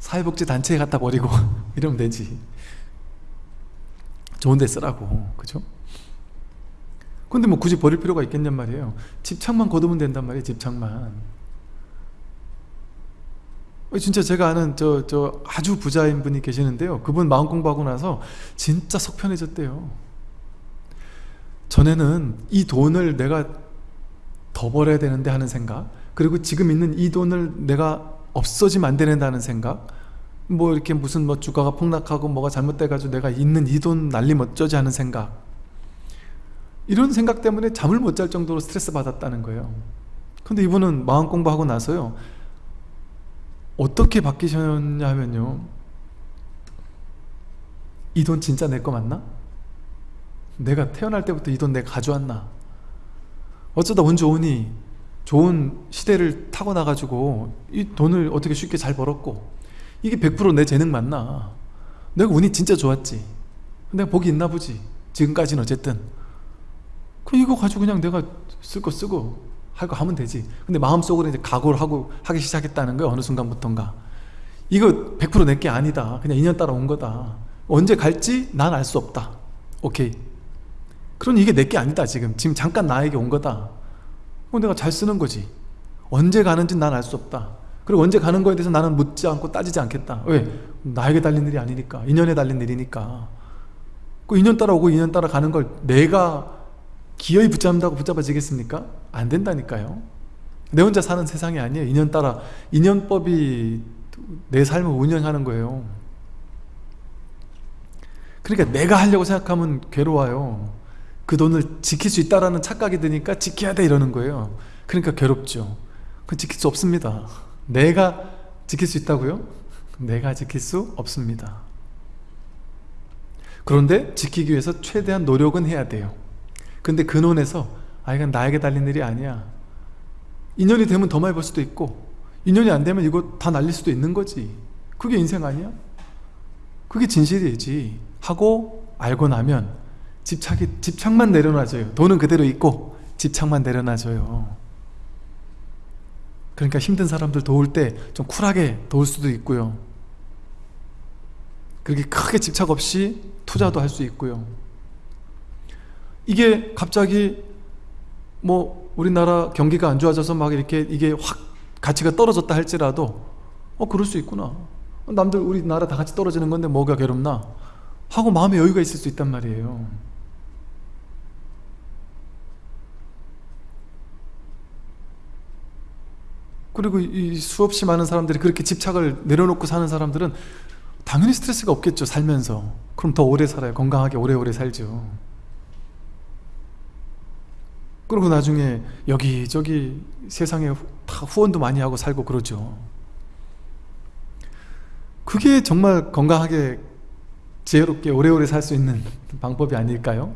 사회복지단체에 갖다 버리고 이러면 되지. 좋은 데 쓰라고. 그죠? 근데 뭐 굳이 버릴 필요가 있겠냔 말이에요. 집착만 거두면 된단 말이에요 집착만. 진짜 제가 아는 저, 저 아주 부자인 분이 계시는데요. 그분 마음 공부하고 나서 진짜 속편해졌대요 전에는 이 돈을 내가 더 벌어야 되는데 하는 생각 그리고 지금 있는 이 돈을 내가 없어지면 안 된다는 생각 뭐 이렇게 무슨 뭐 주가가 폭락하고 뭐가 잘못돼가지고 내가 있는 이 돈 날림 어쩌지 하는 생각. 이런 생각 때문에 잠을 못 잘 정도로 스트레스 받았다는 거예요. 근데 이분은 마음 공부하고 나서요. 어떻게 바뀌셨냐면요. 이 돈 진짜 내 거 맞나? 내가 태어날 때부터 이 돈 내가 가져왔나? 어쩌다 운 좋으니 좋은 시대를 타고 나가지고 이 돈을 어떻게 쉽게 잘 벌었고 이게 100%내 재능 맞나? 내가 운이 진짜 좋았지. 내가 복이 있나 보지. 지금까지는 어쨌든. 그 이거 가지고 그냥 내가 쓸 거 쓰고 할 거 하면 되지. 근데 마음속으로 이제 각오를 하고 하기 시작했다는 거야 어느 순간부턴가. 이거 100% 내 게 아니다. 그냥 인연 따라 온 거다. 언제 갈지 난 알 수 없다. 오케이 그러니 이게 내 게 아니다 지금. 지금 잠깐 나에게 온 거다. 뭐 내가 잘 쓰는 거지. 언제 가는지 난 알 수 없다. 그리고 언제 가는 거에 대해서 나는 묻지 않고 따지지 않겠다. 왜? 나에게 달린 일이 아니니까. 인연에 달린 일이니까. 그 인연 따라 오고 인연 따라 가는 걸 내가 기어이 붙잡는다고 붙잡아지겠습니까? 안 된다니까요. 내 혼자 사는 세상이 아니에요. 인연 따라 인연법이 내 삶을 운영하는 거예요. 그러니까 내가 하려고 생각하면 괴로워요 그 돈을 지킬 수 있다는 착각이 드니까 지켜야 돼 이러는 거예요. 그러니까 괴롭죠. 그 지킬 수 없습니다. 내가 지킬 수 있다고요? 내가 지킬 수 없습니다. 그런데 지키기 위해서 최대한 노력은 해야 돼요. 근데 근원에서 아 이건 나에게 달린 일이 아니야. 인연이 되면 더 많이 벌 수도 있고 인연이 안 되면 이거 다 날릴 수도 있는 거지. 그게 인생 아니야? 그게 진실이지. 하고 알고 나면 집착이, 집착만 내려놔줘요. 돈은 그대로 있고 집착만 내려놔줘요. 그러니까 힘든 사람들 도울 때 좀 쿨하게 도울 수도 있고요. 그렇게 크게 집착 없이 투자도 할 수 있고요. 이게 갑자기 뭐 우리나라 경기가 안 좋아져서 막 이렇게 이게 확 가치가 떨어졌다 할지라도 어 그럴 수 있구나. 남들 우리나라 다 같이 떨어지는 건데 뭐가 괴롭나? 하고 마음의 여유가 있을 수 있단 말이에요 그리고 이 수없이 많은 사람들이 그렇게 집착을 내려놓고 사는 사람들은 당연히 스트레스가 없겠죠 살면서. 그럼 더 오래 살아요. 건강하게 오래오래 살죠. 그리고 나중에 여기저기 세상에 다 후원도 많이 하고 살고 그러죠. 그게 정말 건강하게 지혜롭게 오래오래 살 수 있는 방법이 아닐까요?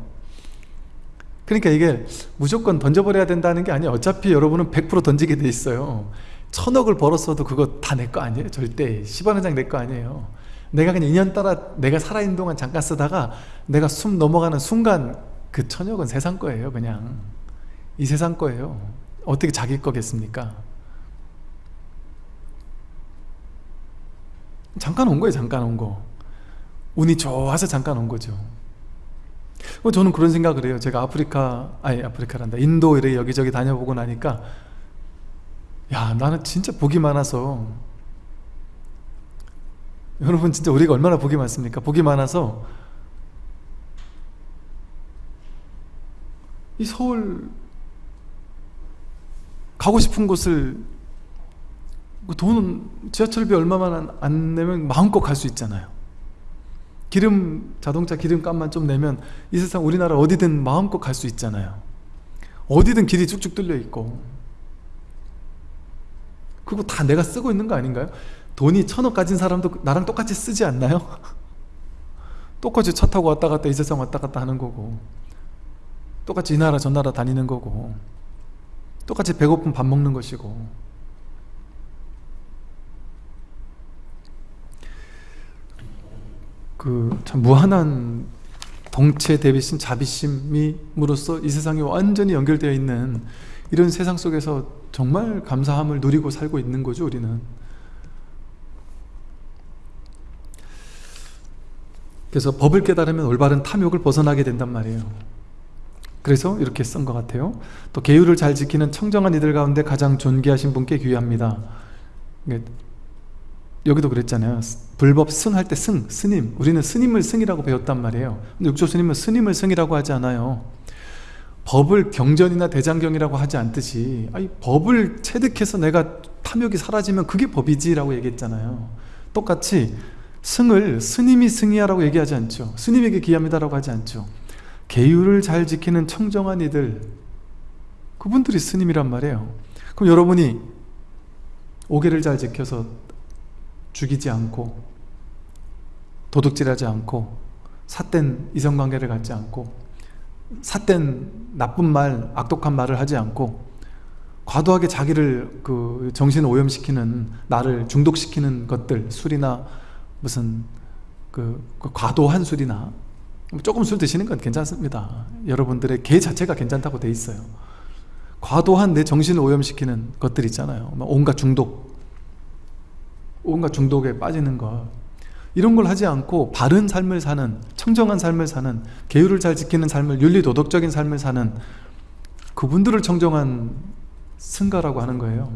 그러니까 이게 무조건 던져버려야 된다는 게 아니에요. 어차피 여러분은 100% 던지게 돼 있어요. 천억을 벌었어도 그거 다 내 거 아니에요? 절대. 10원 한 장 내 거 아니에요. 내가 그냥 인연 따라 내가 살아있는 동안 잠깐 쓰다가 내가 숨 넘어가는 순간 그 천억은 세상 거예요 그냥. 이 세상 거예요. 어떻게 자기 거겠습니까? 잠깐 온 거예요 잠깐 온거. 운이 좋아서 잠깐 온 거죠. 뭐 저는 그런 생각을 해요. 제가 아프리카 아니 아프리카란다. 인도 이렇게 여기저기 다녀보고 나니까 야 나는 진짜 복이 많아서. 여러분 진짜 우리가 얼마나 복이 많습니까? 복이 많아서. 이 서울 가고 싶은 곳을 그 돈은 지하철비 얼마만 안, 안 내면 마음껏 갈 수 있잖아요 기름 자동차 기름값만 좀 내면 이 세상 우리나라 어디든 마음껏 갈 수 있잖아요. 어디든 길이 쭉쭉 뚫려 있고. 그거 다 내가 쓰고 있는 거 아닌가요? 돈이 천억 가진 사람도 나랑 똑같이 쓰지 않나요? 똑같이 차 타고 왔다 갔다 이 세상 왔다 갔다 하는 거고. 똑같이 이 나라 저 나라 다니는 거고. 똑같이 배고픈 밥 먹는 것이고 그 참 무한한 덩체 대비심 자비심이므로써 이 세상이 완전히 연결되어 있는 이런 세상 속에서 정말 감사함을 누리고 살고 있는 거죠 우리는. 그래서 법을 깨달으면 올바른 탐욕을 벗어나게 된단 말이에요. 그래서 이렇게 쓴 것 같아요. 또 계율을 잘 지키는 청정한 이들 가운데 가장 존귀하신 분께 귀합니다. 여기도 그랬잖아요 불법 승할 때 승, 스님. 우리는 스님을 승이라고 배웠단 말이에요. 근데 육조 스님은 스님을 승이라고 하지 않아요. 법을 경전이나 대장경이라고 하지 않듯이 아니, 법을 체득해서 내가 탐욕이 사라지면 그게 법이지 라고 얘기했잖아요. 똑같이 승을 스님이 승이야 라고 얘기하지 않죠. 스님에게 기합니다 라고 하지 않죠. 계율을 잘 지키는 청정한 이들 그분들이 스님이란 말이에요. 그럼 여러분이 오계를 잘 지켜서 죽이지 않고 도둑질하지 않고 삿된 이성관계를 갖지 않고 삿된 나쁜 말, 악독한 말을 하지 않고 과도하게 자기를 그 정신을 오염시키는 나를 중독시키는 것들 술이나 무슨 그, 그 과도한 술이나 조금 술 드시는 건 괜찮습니다. 여러분들의 개 자체가 괜찮다고 돼 있어요. 과도한 내 정신을 오염시키는 것들 있잖아요. 온갖 중독 온갖 중독에 빠지는 것 이런 걸 하지 않고 바른 삶을 사는 청정한 삶을 사는 계율을 잘 지키는 삶을 윤리도덕적인 삶을 사는 그분들을 청정한 승가라고 하는 거예요.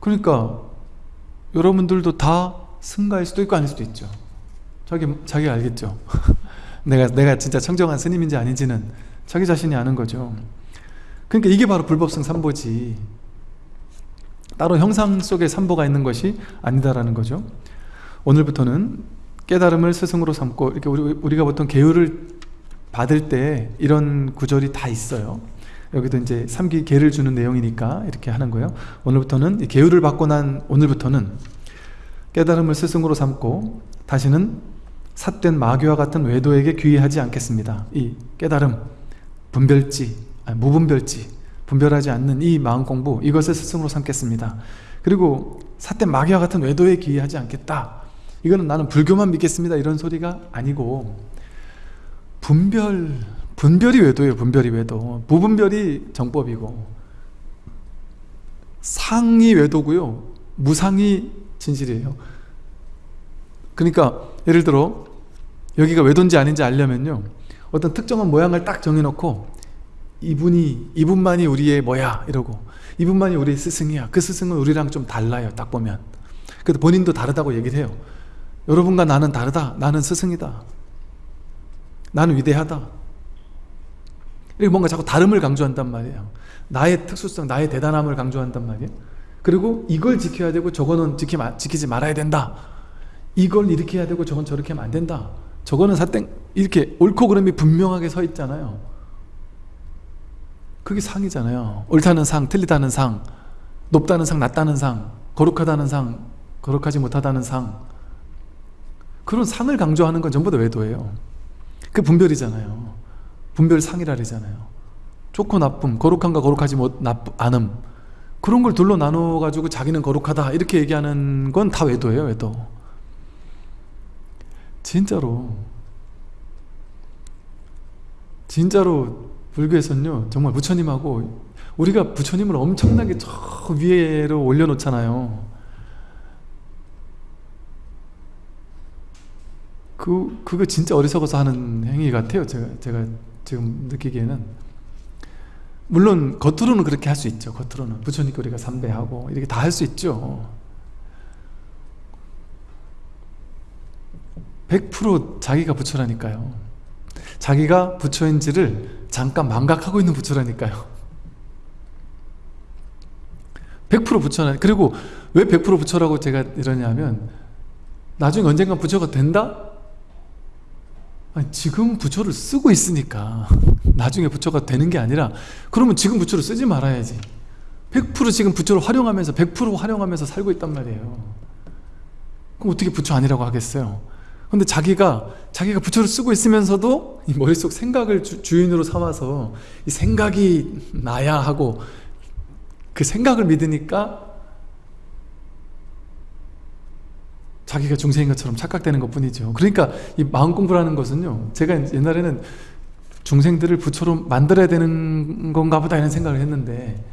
그러니까 여러분들도 다 승가일 수도 있고 아닐 수도 있죠. 자기, 자기 알겠죠? 내가, 내가 진짜 청정한 스님인지 아닌지는 자기 자신이 아는 거죠. 그러니까 이게 바로 불법성 삼보지 따로 형상 속에 삼보가 있는 것이 아니다라는 거죠. 오늘부터는 깨달음을 스승으로 삼고 이렇게 우리, 가 보통 계율을 받을 때 이런 구절이 다 있어요. 여기도 이제 삼기 계를 주는 내용이니까 이렇게 하는 거예요. 오늘부터는 계율을 받고 난 오늘부터는 깨달음을 스승으로 삼고 다시는 삿된 마귀와 같은 외도에게 귀의하지 않겠습니다. 이 깨달음, 분별지, 아니, 무분별지 분별하지 않는 이 마음 공부 이것을 스승으로 삼겠습니다. 그리고 삿된 마귀와 같은 외도에 귀의하지 않겠다. 이거는 나는 불교만 믿겠습니다. 이런 소리가 아니고 분별 분별이 외도예요 분별이 외도. 무분별이 정법이고 상이 외도고요 무상이 진실이에요. 그러니까 예를 들어 여기가 외도인지 아닌지 알려면요 어떤 특정한 모양을 딱 정해놓고 이분이 이분만이 우리의 뭐야? 이러고 이분만이 우리의 스승이야. 그 스승은 우리랑 좀 달라요 딱 보면. 그래도 본인도 다르다고 얘기를 해요. 여러분과 나는 다르다. 나는 스승이다. 나는 위대하다. 이렇게 뭔가 자꾸 다름을 강조한단 말이에요. 나의 특수성 나의 대단함을 강조한단 말이에요. 그리고 이걸 지켜야 되고 저거는 지키, 지키지 말아야 된다. 이걸 이렇게 해야 되고 저건 저렇게 하면 안 된다. 저거는 사땡 이렇게 옳고 그름이 분명하게 서 있잖아요 그게 상이잖아요. 옳다는 상, 틀리다는 상 높다는 상, 낮다는 상 거룩하다는 상, 거룩하지 못하다는 상. 그런 상을 강조하는 건 전부 다 외도예요. 그 분별이잖아요. 분별상이라 그러잖아요. 좋고 나쁨, 거룩함과 거룩하지 못, 나쁘, 그런 걸 둘로 나눠 가지고 자기는 거룩하다 이렇게 얘기하는 건 다 외도예요 외도. 진짜로. 진짜로 불교에서는요 정말 부처님하고 우리가 부처님을 엄청나게 저 위에로 올려놓잖아요. 그, 그거 진짜 어리석어서 하는 행위 같아요 제가, 제가 지금 느끼기에는. 물론 겉으로는 그렇게 할 수 있죠 겉으로는. 부처님께 우리가 삼배하고 이렇게 다 할 수 있죠. 100% 자기가 부처라니까요 자기가 부처인지를 잠깐 망각하고 있는 부처라니까요. 100% 부처는 그리고 왜 100% 부처라고 제가 이러냐면 나중에 언젠가 부처가 된다? 아니, 지금 부처를 쓰고 있으니까 나중에 부처가 되는 게 아니라 그러면 지금 부처를 쓰지 말아야지. 100% 지금 부처를 활용하면서 100% 활용하면서 살고 있단 말이에요. 그럼 어떻게 부처 아니라고 하겠어요 근데 자기가 자기가 부처를 쓰고 있으면서도 이 머릿속 생각을 주, 인으로 삼아서 이 생각이 나야 하고 그 생각을 믿으니까 자기가 중생인 것처럼 착각되는 것 뿐이죠. 그러니까 이 마음 공부라는 것은요 제가 옛날에는 중생들을 부처로 만들어야 되는 건가 보다 이런 생각을 했는데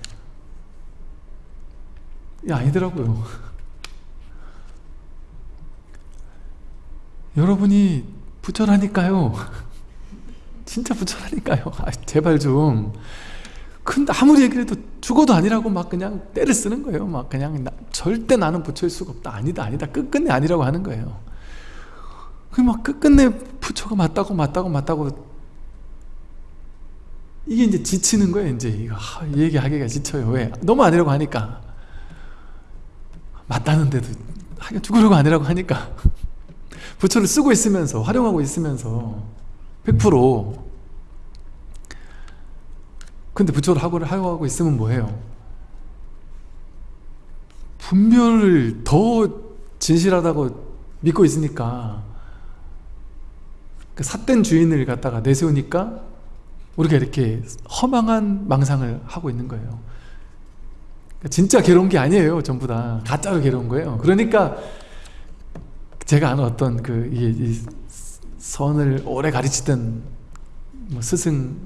아니더라고요 여러분이 부처라니까요. 진짜 부처라니까요. 아, 제발 좀. 근데 아무리 얘기해도 죽어도 아니라고 막 그냥 때를 쓰는 거예요. 막 그냥 나, 절대 나는 부처일 수가 없다. 아니다 아니다. 끝끝내 아니라고 하는 거예요. 그막 끝끝내 부처가 맞다고 맞다고 맞다고 이게 이제 지치는 거예요 이제. 이거 아, 얘기하기가 지쳐요. 왜? 너무 아니라고 하니까. 맞다는데도 하긴 죽으려고 아니라고 하니까 부처를 쓰고 있으면서 활용하고 있으면서 100% 근데 부처를 하고 활용하고 있으면 뭐해요? 분별을 더 진실하다고 믿고 있으니까 그 삿된 주인을 갖다가 내세우니까 우리가 이렇게 허망한 망상을 하고 있는 거예요. 진짜 괴로운 게 아니에요 전부 다. 가짜로 괴로운 거예요. 그러니까 제가 아는 어떤 그 이, 이 선을 오래 가르치던 뭐 스승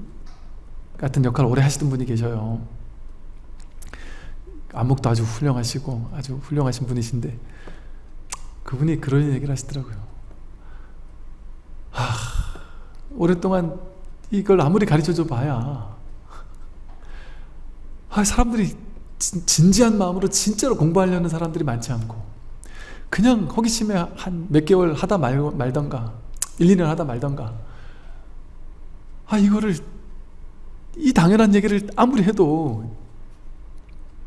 같은 역할을 오래 하시던 분이 계셔요. 안목도 아주 훌륭하시고 아주 훌륭하신 분이신데 그분이 그런 얘기를 하시더라고요. 하, 오랫동안 이걸 아무리 가르쳐줘 봐야 아, 사람들이 진, 진지한 마음으로 진짜로 공부하려는 사람들이 많지 않고 그냥 호기심에 한 몇 개월 하다 말, 말던가 1, 2년 하다 말던가. 아 이거를 이 당연한 얘기를 아무리 해도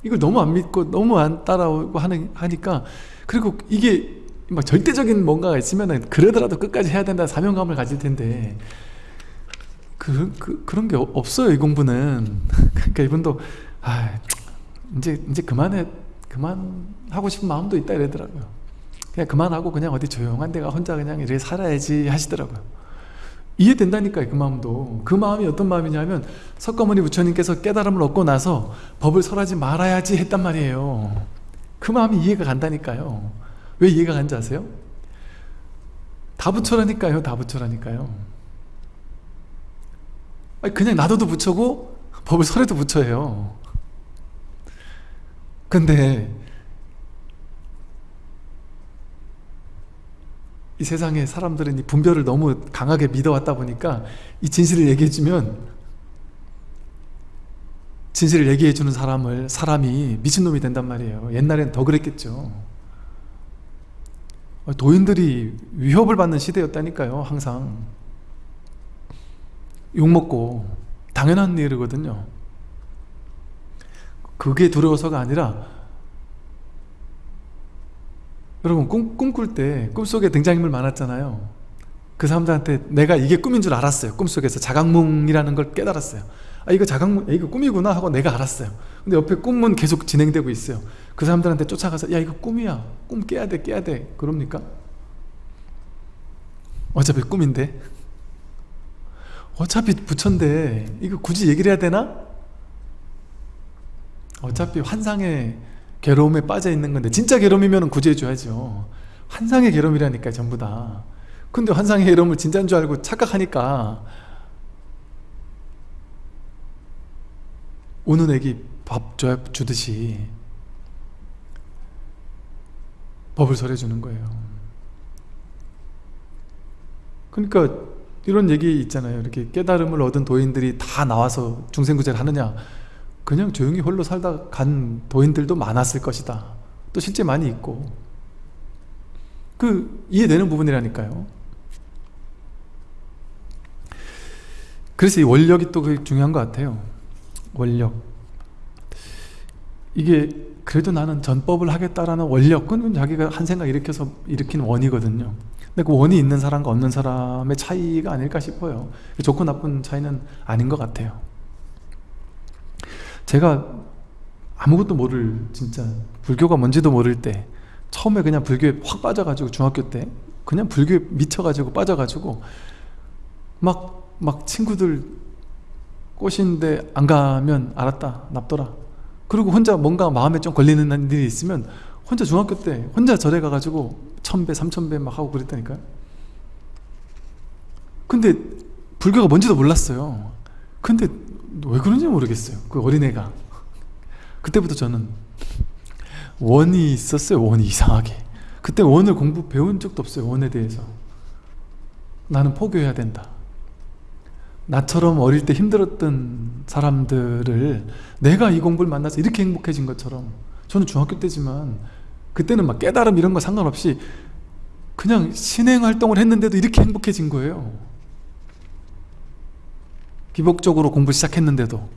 이걸 너무 안 믿고 너무 안 따라오고 하는, 하니까 그리고 이게 막 절대적인 뭔가가 있으면 그러더라도 끝까지 해야 된다 사명감을 가질 텐데 그, 그, 그런 게 없어요 이 공부는. 그러니까 이분도 아 이제 이제 그만해 그만 하고 싶은 마음도 있다 이러더라고요 그냥 그만하고 그냥 어디 조용한 데가 혼자 그냥 이렇게 살아야지 하시더라고요. 이해된다니까요 그 마음도. 그 마음이 어떤 마음이냐면 석가모니 부처님께서 깨달음을 얻고 나서 법을 설하지 말아야지 했단 말이에요. 그 마음이 이해가 간다니까요. 왜 이해가 간지 아세요? 다 부처라니까요 다 부처라니까요. 그냥 놔둬도 부처고 법을 설해도 부처예요. 근데 이 세상에 사람들은 이 분별을 너무 강하게 믿어왔다 보니까 이 진실을 얘기해주면 진실을 얘기해주는 사람을 사람이 미친놈이 된단 말이에요. 옛날엔 더 그랬겠죠. 도인들이 위협을 받는 시대였다니까요 항상. 욕먹고 당연한 일이거든요. 그게 두려워서가 아니라 여러분 꿈, 꿈꿀 때 꿈속에 등장인물 많았잖아요. 그 사람들한테 내가 이게 꿈인 줄 알았어요. 꿈속에서 자각몽이라는 걸 깨달았어요. 아 이거 자각몽 이거 꿈이구나 하고 내가 알았어요. 근데 옆에 꿈은 계속 진행되고 있어요. 그 사람들한테 쫓아가서 야 이거 꿈이야. 꿈 깨야 돼 깨야 돼. 그럽니까? 어차피 꿈인데 어차피 부처인데 이거 굳이 얘기를 해야 되나? 어차피 환상에 괴로움에 빠져 있는 건데 진짜 괴로움이면 구제해 줘야죠. 환상의 괴로움이라니까 전부 다. 근데 환상의 괴로움을 진짜인 줄 알고 착각하니까 우는 애기 밥 주듯이 법을 설해주는 거예요. 그러니까 이런 얘기 있잖아요. 이렇게 깨달음을 얻은 도인들이 다 나와서 중생구제를 하느냐 그냥 조용히 홀로 살다 간 도인들도 많았을 것이다. 또 실제 많이 있고. 그 이해되는 부분이라니까요. 그래서 이 원력이 또 중요한 것 같아요. 원력. 이게 그래도 나는 전법을 하겠다라는 원력 그건 자기가 한 생각 일으켜서 일으킨 원이거든요. 근데 그 원이 있는 사람과 없는 사람의 차이가 아닐까 싶어요. 좋고 나쁜 차이는 아닌 것 같아요 제가 아무것도 모를 진짜 불교가 뭔지도 모를 때 처음에 그냥 불교에 확 빠져가지고 중학교 때 그냥 불교에 미쳐가지고 빠져가지고 막, 막 친구들 꼬시는데 안 가면 알았다 납둬라. 그리고 혼자 뭔가 마음에 좀 걸리는 일이 있으면 혼자 중학교 때 혼자 절에 가가지고 천배 삼천배 막 하고 그랬다니까요. 근데 불교가 뭔지도 몰랐어요. 근데 왜 그런지 모르겠어요. 그 어린애가. 그때부터 저는 원이 있었어요 원이 이상하게. 그때 원을 공부 배운 적도 없어요 원에 대해서. 나는 포교해야 된다. 나처럼 어릴 때 힘들었던 사람들을 내가 이 공부를 만나서 이렇게 행복해진 것처럼. 저는 중학교 때지만 그때는 막 깨달음 이런 거 상관없이 그냥 신행 활동을 했는데도 이렇게 행복해진 거예요 기복적으로 공부 시작했는데도.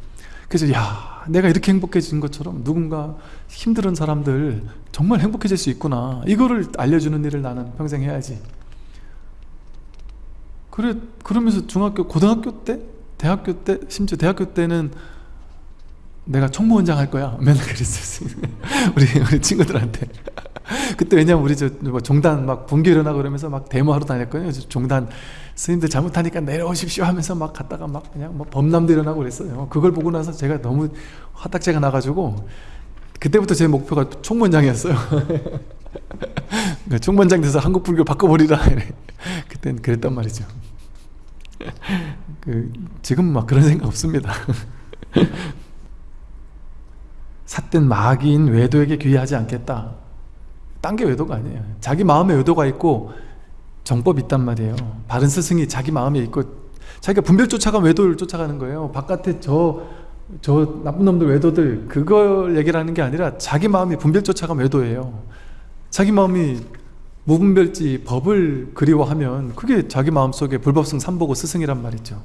그래서 야 내가 이렇게 행복해진 것처럼 누군가 힘든 사람들 정말 행복해질 수 있구나. 이거를 알려주는 일을 나는 평생 해야지. 그래 그러면서 중학교 고등학교 때? 대학교 때? 심지어 대학교 때는 내가 총무원장 할 거야. 맨날 그랬었어요 우리 우리 친구들한테. 그때 왜냐면 우리 저뭐 종단 막 분교 일어나고 그러면서 막 데모하러 다녔거든요. 종단 스님들 잘못하니까 내려오십시오 하면서 막 갔다가 막 그냥 뭐 범람도 일어나고 그랬어요. 그걸 보고 나서 제가 너무 화딱지가 나가지고 그때부터 제 목표가 총무원장이었어요. 총무원장 돼서 한국 불교 바꿔버리라. 그땐 그랬단 말이죠. 그 지금 막 그런 생각 없습니다. 삿된 마귀인 외도에게 귀의하지 않겠다. 딴 게 외도가 아니에요. 자기 마음에 외도가 있고 정법이 있단 말이에요. 바른 스승이 자기 마음에 있고 자기가 분별 쫓아가면 외도를 쫓아가는 거예요. 바깥에 저, 저 나쁜 놈들 외도들 그걸 얘기를 하는 게 아니라 자기 마음이 분별 쫓아가면 외도예요. 자기 마음이 무분별지 법을 그리워하면 그게 자기 마음속에 불법성 삼보고 스승이란 말이죠.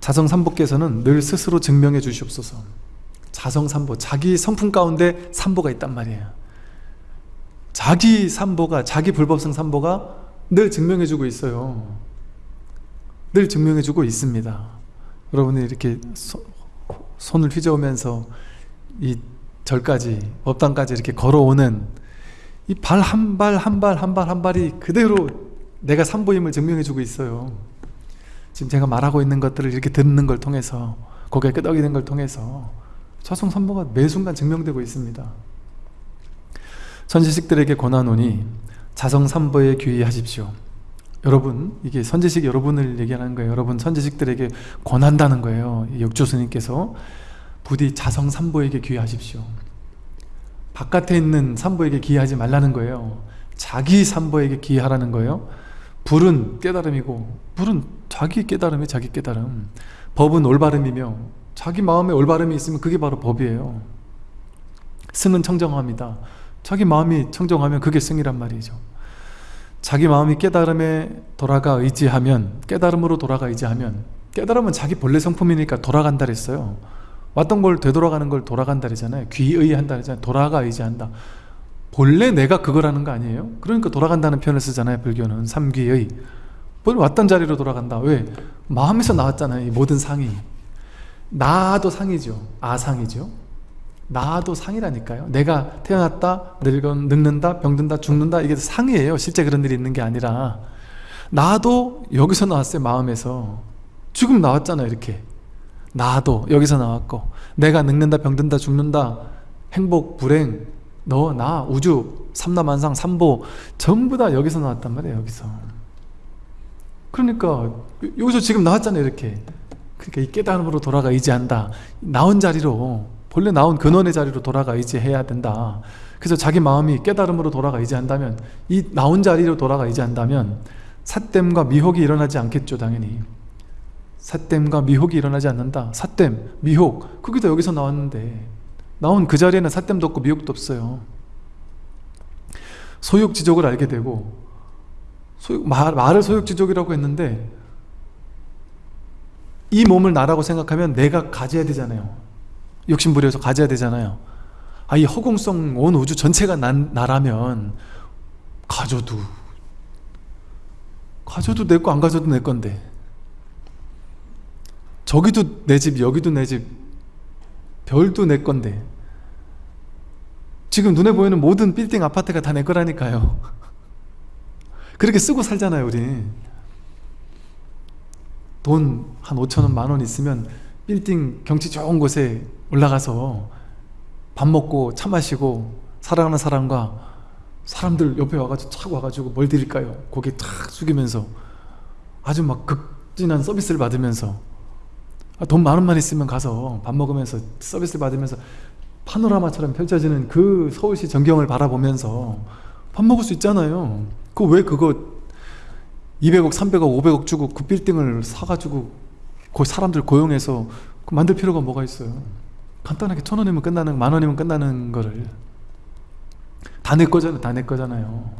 자성 삼보께서는 늘 스스로 증명해 주시옵소서. 자성 삼보 자기 성품 가운데 삼보가 있단 말이에요. 자기 삼보가 자기 불법성 삼보가 늘 증명해 주고 있어요. 늘 증명해 주고 있습니다. 여러분이 이렇게 소, 손을 휘저으면서 이 절까지 법당까지 이렇게 걸어오는 이 발 한 발 한 발 한 발 한 발이 그대로 내가 삼보임을 증명해 주고 있어요. 지금 제가 말하고 있는 것들을 이렇게 듣는 걸 통해서 고개 끄덕이는 걸 통해서 삼보가 매 순간 증명되고 있습니다. 선지식들에게 권하노니 자성 삼보에 귀의하십시오. 여러분 이게 선지식 여러분을 얘기하는 거예요. 여러분 선지식들에게 권한다는 거예요. 역조 스님께서. 부디 자성 삼보에게 귀의하십시오. 바깥에 있는 삼보에게 기하지 말라는 거예요. 자기 삼보에게 기하라는 거예요. 불은 깨달음이고 불은 자기 깨달음이 자기 깨달음. 법은 올바름이며 자기 마음에 올바름이 있으면 그게 바로 법이에요. 승은 청정합니다 자기 마음이 청정하면 그게 승이란 말이죠. 자기 마음이 깨달음에 돌아가 의지하면 깨달음으로 돌아가 의지하면 깨달음은 자기 본래 성품이니까 돌아간다 그랬어요. 왔던 걸 되돌아가는 걸 돌아간다 그러잖아요. 귀의한다 그러잖아요 돌아가 의지한다. 본래 내가 그거라는 거 아니에요? 그러니까 돌아간다는 표현을 쓰잖아요 불교는. 삼귀의. 본래 왔던 자리로 돌아간다. 왜? 마음에서 나왔잖아요 이 모든 상이. 나도 상이죠. 아상이죠 나도 상이라니까요. 내가 태어났다 늙어, 늙는다 병든다 죽는다 이게 상이에요. 실제 그런 일이 있는 게 아니라. 나도 여기서 나왔어요 마음에서. 죽음 나왔잖아요 이렇게. 나도 여기서 나왔고. 내가 늙는다 병든다 죽는다 행복 불행. 너 나 우주 삼라만상 삼보. 전부 다 여기서 나왔단 말이에요 여기서. 그러니까 여기서 지금 나왔잖아요 이렇게. 그러니까 이 깨달음으로 돌아가 의지한다. 나온 자리로 본래 나온 근원의 자리로 돌아가 의지해야 된다. 그래서 자기 마음이 깨달음으로 돌아가 의지한다면 이 나온 자리로 돌아가 의지한다면 삿됨과 미혹이 일어나지 않겠죠 당연히. 삿됨과 미혹이 일어나지 않는다. 삿됨, 미혹 그게 다 여기서 나왔는데 나온 그 자리에는 삿됨도 없고 미혹도 없어요. 소욕지족을 알게 되고 소욕, 말, 말을 소욕지족이라고 했는데 이 몸을 나라고 생각하면 내가 가져야 되잖아요 욕심부려서 가져야 되잖아요. 아, 이 허공성 온 우주 전체가 난, 나라면 가져도 가져도 내 거 안 가져도 내 건데. 저기도 내 집 여기도 내 집 별도 내 건데. 지금 눈에 보이는 모든 빌딩 아파트가 다 내 거라니까요. 그렇게 쓰고 살잖아요 우리 돈 한 5천원 만원 있으면 빌딩 경치 좋은 곳에 올라가서 밥 먹고 차 마시고 사랑하는 사람과 사람들 옆에 와가지고 착 와가지고 뭘 드릴까요? 고개 탁 숙이면서 아주 막 극진한 서비스를 받으면서 아, 돈 만 원만 있으면 가서 밥 먹으면서 서비스를 받으면서 파노라마처럼 펼쳐지는 그 서울시 전경을 바라보면서 밥 먹을 수 있잖아요 그 왜 그거 200억, 300억, 500억 주고 그 빌딩을 사가지고 그 사람들 고용해서 그 만들 필요가 뭐가 있어요 간단하게 천 원이면 끝나는 만 원이면 끝나는 거를 다 내 거잖아요 다 내 거잖아요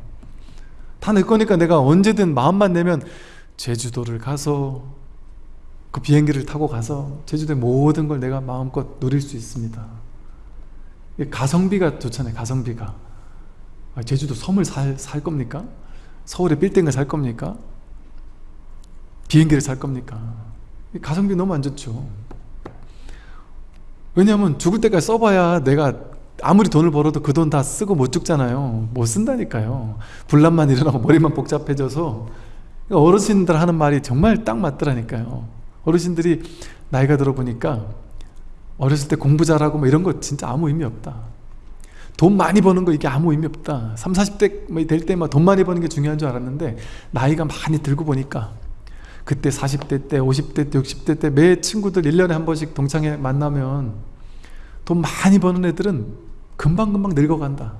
다 내 거니까 내가 언제든 마음만 내면 제주도를 가서 그 비행기를 타고 가서 제주도의 모든 걸 내가 마음껏 누릴 수 있습니다 가성비가 좋잖아요 가성비가 아, 제주도 섬을 살, 살 겁니까? 서울에 빌딩을 살 겁니까? 비행기를 살 겁니까? 가성비 너무 안 좋죠 왜냐하면 죽을 때까지 써봐야 내가 아무리 돈을 벌어도 그 돈 다 쓰고 못 죽잖아요. 못 쓴다니까요. 분란만 일어나고 머리만 복잡해져서. 어르신들 하는 말이 정말 딱 맞더라니까요. 어르신들이 나이가 들어보니까 어렸을 때 공부 잘하고 뭐 이런 거 진짜 아무 의미 없다. 돈 많이 버는 거 이게 아무 의미 없다. 3, 40대 뭐될 때만 돈 많이 버는 게 중요한 줄 알았는데 나이가 많이 들고 보니까 그때 40대 때 50대 때 60대 때 매 친구들 1년에 한 번씩 동창회 만나면 돈 많이 버는 애들은 금방금방 늙어간다.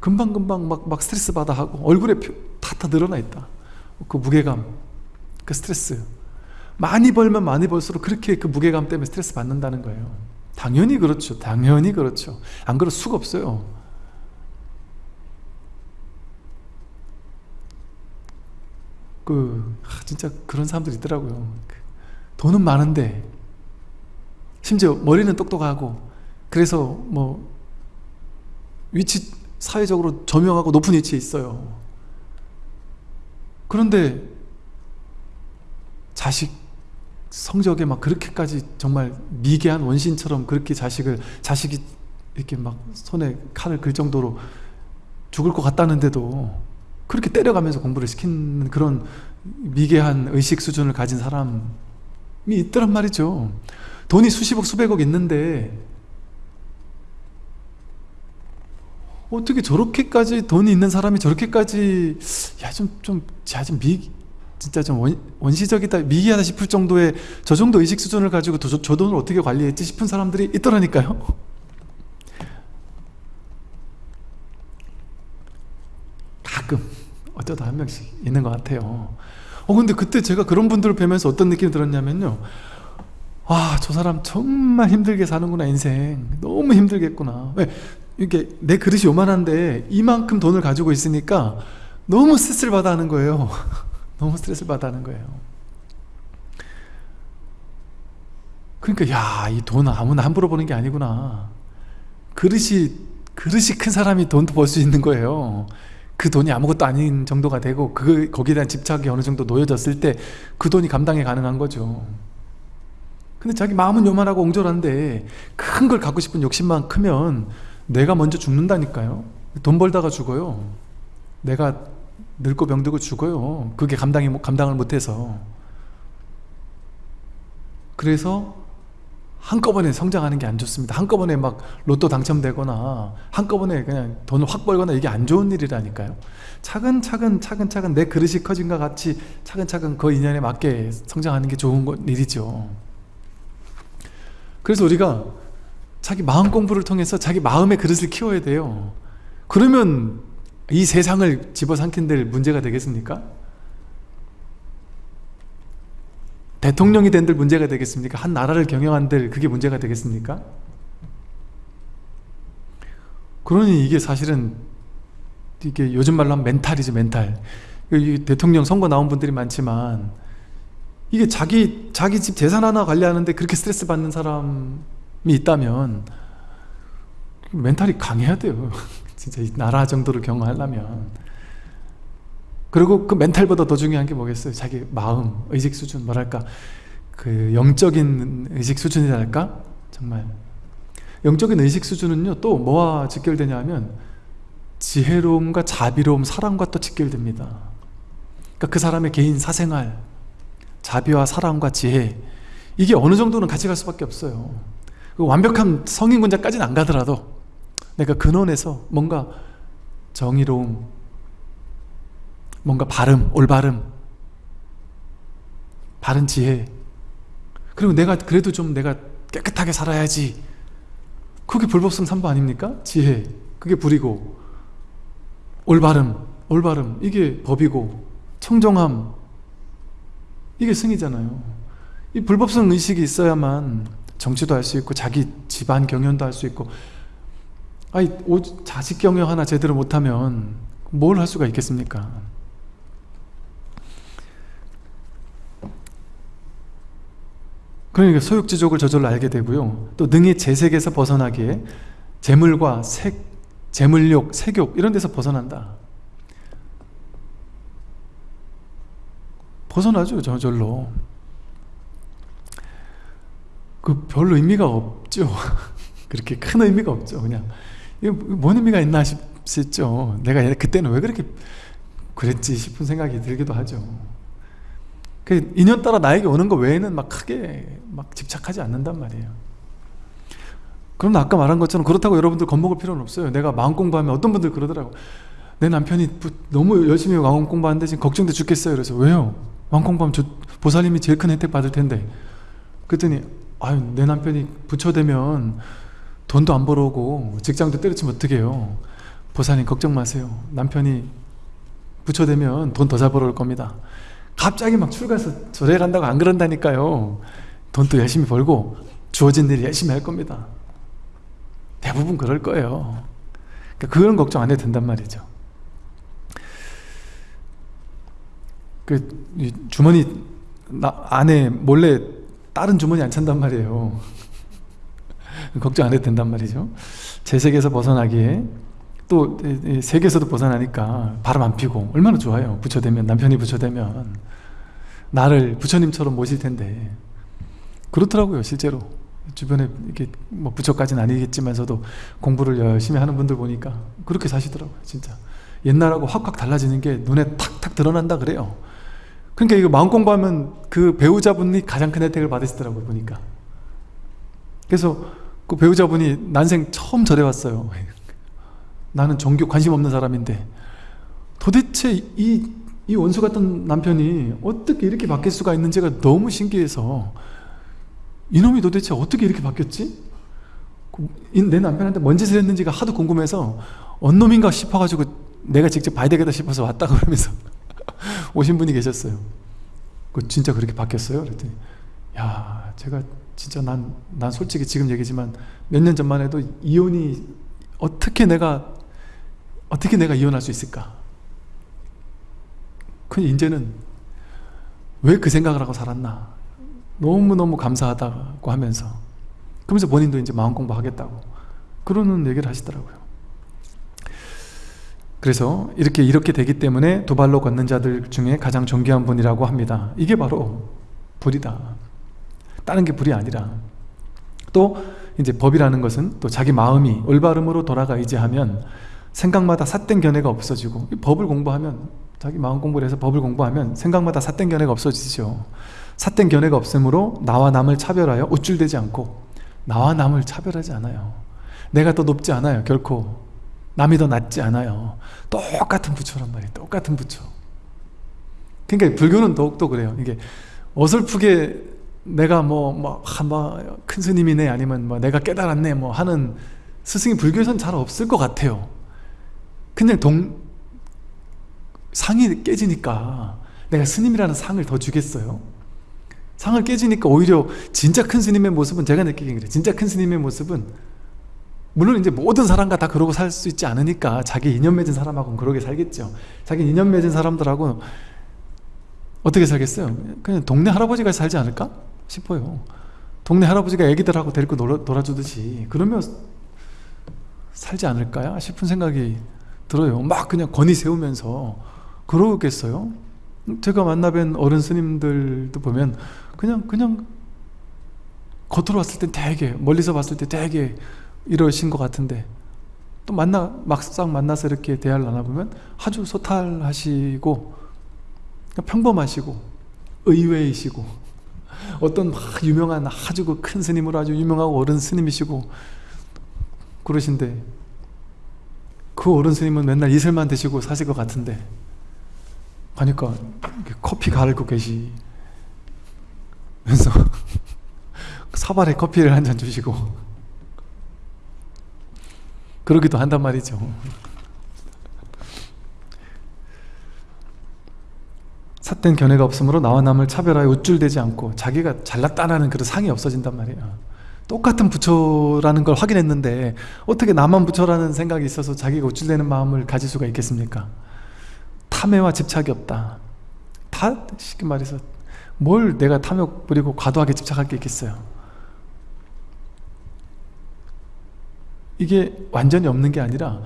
금방금방 막, 막 스트레스 받아 하고 얼굴에 다다 늘어나 있다. 그 무게감 그 스트레스. 많이 벌면 많이 벌수록 그렇게 그 무게감 때문에 스트레스 받는다는 거예요. 당연히 그렇죠. 당연히 그렇죠. 안 그럴 수가 없어요 그 진짜 그런 사람들이 있더라고요. 돈은 많은데 심지어 머리는 똑똑하고 그래서 뭐 위치 사회적으로 저명하고 높은 위치에 있어요. 그런데 자식 성적에 막 그렇게까지 정말 미개한 원신처럼 그렇게 자식을 자식이 이렇게 막 손에 칼을 글 정도로 죽을 것 같다는데도 그렇게 때려가면서 공부를 시키는 그런 미개한 의식 수준을 가진 사람이 있더란 말이죠. 돈이 수십억 수백억 있는데 어떻게 저렇게까지 돈이 있는 사람이 저렇게까지 야좀좀자좀 진짜 좀 원, 원시적이다 미개하다 싶을 정도의 저 정도 의식 수준을 가지고 저, 저 돈을 어떻게 관리했지 싶은 사람들이 있더라니까요 가끔 어쩌다 한 명씩 있는 것 같아요. 어 근데 그때 제가 그런 분들을 뵈면서 어떤 느낌이 들었냐면요. 와저 사람 정말 힘들게 사는구나 인생. 너무 힘들겠구나. 왜? 이게 내 그릇이 요만한데 이만큼 돈을 가지고 있으니까 너무 스트레스를 받아 하는 거예요. 너무 스트레스를 받아 하는 거예요. 그러니까 야 이 돈 아무나 함부로 버는 게 아니구나. 그릇이 그릇이 큰 사람이 돈도 벌 수 있는 거예요 그 돈이 아무것도 아닌 정도가 되고 그 거기에 대한 집착이 어느 정도 놓여졌을 때 그 돈이 감당이 가능한 거죠. 근데 자기 마음은 요만하고 옹졸한데 큰 걸 갖고 싶은 욕심만 크면 내가 먼저 죽는다니까요. 돈 벌다가 죽어요. 내가 늙고 병들고 죽어요. 그게 감당이, 감당을 못해서. 그래서 한꺼번에 성장하는 게 안 좋습니다. 한꺼번에 막 로또 당첨되거나 한꺼번에 그냥 돈을 확 벌거나 이게 안 좋은 일이라니까요. 차근차근 차근차근 내 그릇이 커진과 같이 차근차근 그 인연에 맞게 성장하는 게 좋은 일이죠. 그래서 우리가 자기 마음 공부를 통해서 자기 마음의 그릇을 키워야 돼요. 그러면 이 세상을 집어삼킨들 문제가 되겠습니까? 대통령이 된들 문제가 되겠습니까? 한 나라를 경영한들 그게 문제가 되겠습니까? 그러니 이게 사실은 이게 요즘 말로 하면 멘탈이죠 멘탈 대통령 선거 나온 분들이 많지만 이게 자기 자기 집 재산 하나 관리하는데 그렇게 스트레스 받는 사람 있다면 멘탈이 강해야 돼요 진짜 이 나라 정도를 경험하려면 그리고 그 멘탈보다 더 중요한 게 뭐겠어요? 자기 마음, 의식 수준 뭐랄까? 그 영적인 의식 수준이랄까? 정말. 영적인 의식 수준은요 또 뭐와 직결되냐 하면 지혜로움과 자비로움, 사랑과 또 직결됩니다. 그러니까 그 사람의 개인 사생활 자비와 사랑과 지혜 이게 어느 정도는 같이 갈 수밖에 없어요. 그 완벽한 성인군자까지는 안 가더라도 내가 근원에서 뭔가 정의로움 뭔가 바름, 올바름. 바른 지혜. 그리고 내가 그래도 좀 내가 깨끗하게 살아야지. 그게 불법성 3부 아닙니까? 지혜. 그게 불이고. 올바름 올바름. 이게 법이고. 청정함. 이게 승이잖아요. 이 불법성 의식이 있어야만 정치도 할 수 있고 자기 집안 경영도 할 수 있고. 아니 자식 경영 하나 제대로 못하면 뭘 할 수가 있겠습니까 그러니까 소욕지족을 저절로 알게 되고요. 또 능히 재색에서 벗어나기에 재물과 색, 재물욕, 색욕 이런 데서 벗어난다. 벗어나죠 저절로. 그 별로 의미가 없죠. 그렇게 큰 의미가 없죠 그냥. 뭔 의미가 있나 싶죠. 내가 그때는 왜 그렇게 그랬지 싶은 생각이 들기도 하죠 그 인연 따라 나에게 오는 거 외에는 막 크게 막 집착하지 않는단 말이에요. 그럼 아까 말한 것처럼 그렇다고 여러분들 겁먹을 필요는 없어요. 내가 마음 공부하면 어떤 분들 그러더라고. 내 남편이 너무 열심히 마음 공부하는데 지금 걱정돼 죽겠어요. 그래서 왜요? 마음 공부하면 저 보살님이 제일 큰 혜택 받을 텐데. 그랬더니 아유 내 남편이 부처되면 돈도 안 벌어오고 직장도 때려치면 어떡 해요? 보살님 걱정 마세요. 남편이 부처되면 돈 더 잘 벌어올 겁니다 갑자기 막 출가해서 절에 간다고 안 그런다니까요. 돈도 열심히 벌고 주어진 일 열심히 할 겁니다. 대부분 그럴 거예요. 그러니까 그런 걱정 안 해도 된단 말이죠. 그 주머니 안에 몰래 다른 주머니 안 찬단 말이에요. 걱정 안 해도 된단 말이죠. 제 세계에서 벗어나기에 또 세계에서도 벗어나니까 바람 안 피고 얼마나 좋아요. 부처되면 남편이 부처되면. 나를 부처님처럼 모실 텐데. 그렇더라고요 실제로. 주변에 이렇게 뭐 부처까지는 아니겠지만서도 공부를 열심히 하는 분들 보니까 그렇게 사시더라고요 진짜. 옛날하고 확확 달라지는 게 눈에 탁탁 드러난다 그래요. 그러니까 이거 마음 공부하면 그 배우자분이 가장 큰 혜택을 받으시더라고요 보니까. 그래서 그 배우자분이 난생 처음 절에 왔어요 나는 종교 관심 없는 사람인데 도대체 이, 이 원수 같은 남편이 어떻게 이렇게 바뀔 수가 있는지가 너무 신기해서 이놈이 도대체 어떻게 이렇게 바뀌었지? 그내 남편한테 뭔 짓을 했는지가 하도 궁금해서 언 놈인가 싶어가지고 내가 직접 봐야 되겠다 싶어서 왔다 그러면서 오신 분이 계셨어요 그 진짜 그렇게 바뀌었어요? 그랬더니 야 제가 진짜 난, 난 솔직히 지금 얘기지만 몇 년 전만 해도 이혼이 어떻게 내가 어떻게 내가 이혼할 수 있을까? 그 이제는 왜 그 생각을 하고 살았나? 너무너무 감사하다고 하면서 그러면서 본인도 이제 마음 공부하겠다고 그러는 얘기를 하시더라고요. 그래서 이렇게 이렇게 되기 때문에 두 발로 걷는 자들 중에 가장 존귀한 분이라고 합니다. 이게 바로 불이다. 다른 게 불이 아니라 또 이제 법이라는 것은 또 자기 마음이 올바름으로 돌아가 의지하면 생각마다 삿된 견해가 없어지고 법을 공부하면 자기 마음 공부를 해서 법을 공부하면 생각마다 삿된 견해가 없어지죠. 삿된 견해가 없으므로 나와 남을 차별하여 우쭐대지 않고 나와 남을 차별하지 않아요. 내가 더 높지 않아요 결코. 남이 더 낫지 않아요. 똑같은 부처란 말이에요. 똑같은 부처. 그러니까 불교는 더욱더 그래요. 이게 어설프게 내가 뭐큰 뭐, 뭐, 스님이네 아니면 뭐 내가 깨달았네 뭐 하는 스승이 불교에서는 잘 없을 것 같아요 그냥 동 상이 깨지니까 내가 스님이라는 상을 더 주겠어요? 상을 깨지니까 오히려 진짜 큰 스님의 모습은 제가 느끼기엔 그래 진짜 큰 스님의 모습은 물론 이제 모든 사람과 다 그러고 살 수 있지 않으니까 자기 인연 맺은 사람하고는 그러게 살겠죠 자기 인연 맺은 사람들하고 어떻게 살겠어요? 그냥 동네 할아버지가 살지 않을까? 싶어요 동네 할아버지가 애기들하고 데리고 놀아, 놀아주듯이 그러면 살지 않을까요? 싶은 생각이 들어요 막 그냥 권위 세우면서 그러겠어요? 제가 만나뵌 어른 스님들도 보면 그냥 그냥 겉으로 봤을 땐 되게 멀리서 봤을 때 되게 이러신 것 같은데 또 만나 막상 만나서 이렇게 대화를 나눠보면 아주 소탈하시고 평범하시고 의외이시고 어떤 막 유명한 아주 그큰 스님으로 아주 유명하고 어른 스님이시고 그러신데 그 어른 스님은 맨날 이슬만 드시고 사실 것 같은데 가니까 커피 가르고 계시면서 사발에 커피를 한 잔 주시고 그러기도 한단 말이죠. 삿된 견해가 없으므로 나와 남을 차별하여 우쭐대지 않고 자기가 잘났다라는 그런 상이 없어진단 말이에요 똑같은 부처라는 걸 확인했는데 어떻게 나만 부처라는 생각이 있어서 자기가 우쭐대는 마음을 가질 수가 있겠습니까? 탐해와 집착이 없다. 다 쉽게 말해서 뭘 내가 탐욕 부리고 과도하게 집착할 게 있겠어요? 이게 완전히 없는 게 아니라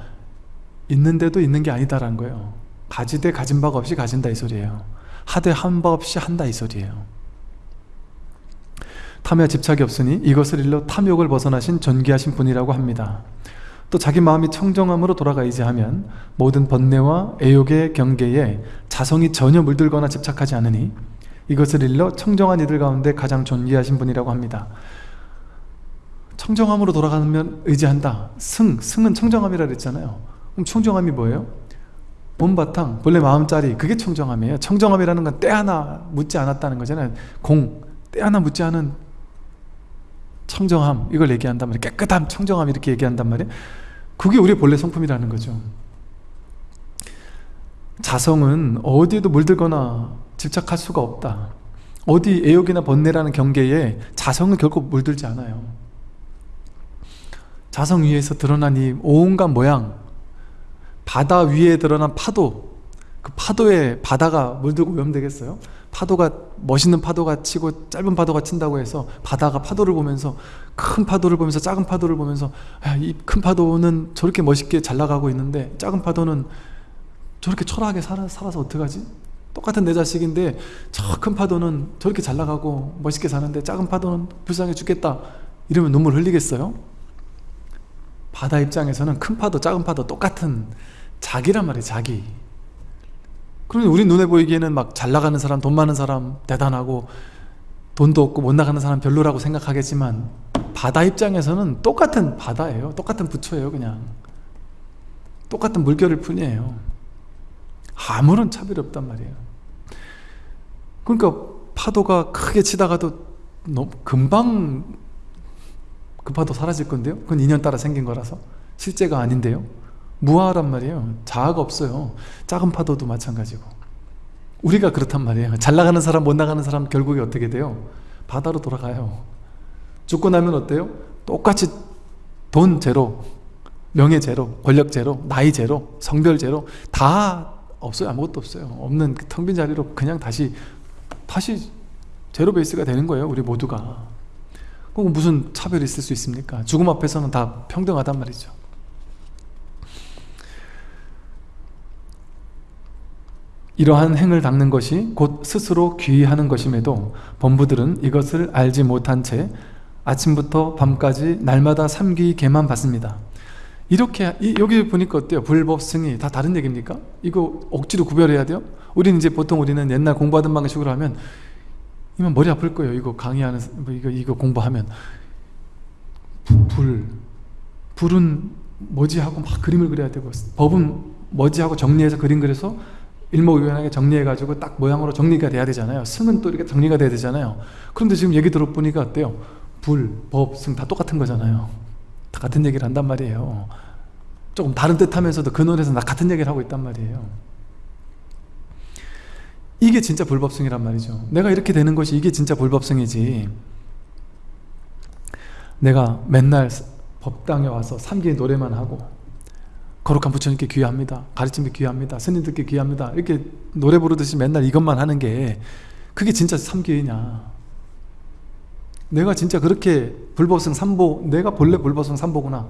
있는데도 있는 게 아니다라는 거예요. 가지되 가진 바가 없이 가진다 이 소리예요. 하되 한 바 없이 한다 이 소리예요 탐에 집착이 없으니 이것을 일러 탐욕을 벗어나신 존귀하신 분이라고 합니다. 또 자기 마음이 청정함으로 돌아가야지 하면 모든 번뇌와 애욕의 경계에 자성이 전혀 물들거나 집착하지 않으니 이것을 일러 청정한 이들 가운데 가장 존귀하신 분이라고 합니다. 청정함으로 돌아가면 의지한다. 승, 승은 청정함이라 그랬잖아요. 그럼 청정함이 뭐예요? 본바탕, 본래 마음자리 그게 청정함이에요. 청정함이라는 건 때 하나 묻지 않았다는 거잖아요. 공, 때 하나 묻지 않은 청정함 이걸 얘기한단 말이에요 깨끗함, 청정함 이렇게 얘기한단 말이에요 그게 우리의 본래 성품이라는 거죠. 자성은 어디에도 물들거나 집착할 수가 없다. 어디 애욕이나 번뇌라는 경계에 자성은 결코 물들지 않아요. 자성 위에서 드러난 이 온갖 모양 바다 위에 드러난 파도 그 파도에 바다가 물들고 오염되겠어요? 파도가 멋있는 파도가 치고 짧은 파도가 친다고 해서 바다가 파도를 보면서 큰 파도를 보면서 작은 파도를 보면서 이 큰 파도는 저렇게 멋있게 잘 나가고 있는데 작은 파도는 저렇게 초라하게 살아, 살아서 어떡하지? 똑같은 내 자식인데 저 큰 파도는 저렇게 잘 나가고 멋있게 사는데 작은 파도는 불쌍해 죽겠다 이러면 눈물 흘리겠어요? 바다 입장에서는 큰 파도 작은 파도 똑같은 자기란 말이에요 자기 그러면 우리 눈에 보이기에는 막 잘 나가는 사람 돈 많은 사람 대단하고 돈도 없고 못 나가는 사람 별로라고 생각하겠지만 바다 입장에서는 똑같은 바다예요. 똑같은 부처예요 그냥. 똑같은 물결일 뿐이에요. 아무런 차별이 없단 말이에요. 그러니까 파도가 크게 치다가도 너무 금방 그 파도 사라질 건데요? 그건 인연 따라 생긴 거라서. 실제가 아닌데요 무아란 말이에요. 자아가 없어요. 작은 파도도 마찬가지고. 우리가 그렇단 말이에요. 잘 나가는 사람 못 나가는 사람 결국에 어떻게 돼요? 바다로 돌아가요. 죽고 나면 어때요? 똑같이 돈 제로 명예 제로 권력 제로 나이 제로 성별 제로 다 없어요. 아무것도 없어요. 없는 그 텅빈 자리로 그냥 다시 다시 제로 베이스가 되는 거예요 우리 모두가. 그럼 무슨 차별이 있을 수 있습니까? 죽음 앞에서는 다 평등하단 말이죠 이러한 행을 닦는 것이 곧 스스로 귀의하는 것임에도 범부들은 이것을 알지 못한 채 아침부터 밤까지 날마다 삼귀 개만 받습니다 이렇게 여기 보니까 어때요? 불법 승이 다 다른 얘기입니까? 이거 억지로 구별해야 돼요? 우리는 이제 보통 우리는 옛날 공부하던 방식으로 하면 이만 머리 아플 거예요 이거 강의하는 뭐 이거 이거 공부하면 불 불은 뭐지 하고 막 그림을 그려야 되고 법은 뭐지 하고 정리해서 그림 그려서 일목요연하게 정리해가지고 딱 모양으로 정리가 돼야 되잖아요. 승은 또 이렇게 정리가 돼야 되잖아요. 그런데 지금 얘기 들어보니까 어때요? 불, 법, 승 다 똑같은 거잖아요. 다 같은 얘기를 한단 말이에요. 조금 다른 뜻 하면서도 근원에서 나 같은 얘기를 하고 있단 말이에요. 이게 진짜 불법승이란 말이죠. 내가 이렇게 되는 것이 이게 진짜 불법승이지. 내가 맨날 법당에 와서 삼기의 노래만 하고 거룩한 부처님께 귀합니다. 가르침에 귀합니다. 스님들께 귀합니다. 이렇게 노래 부르듯이 맨날 이것만 하는 게 그게 진짜 삼기회냐? 내가 진짜 그렇게 불법성 삼보 내가 본래 불법성 삼보구나.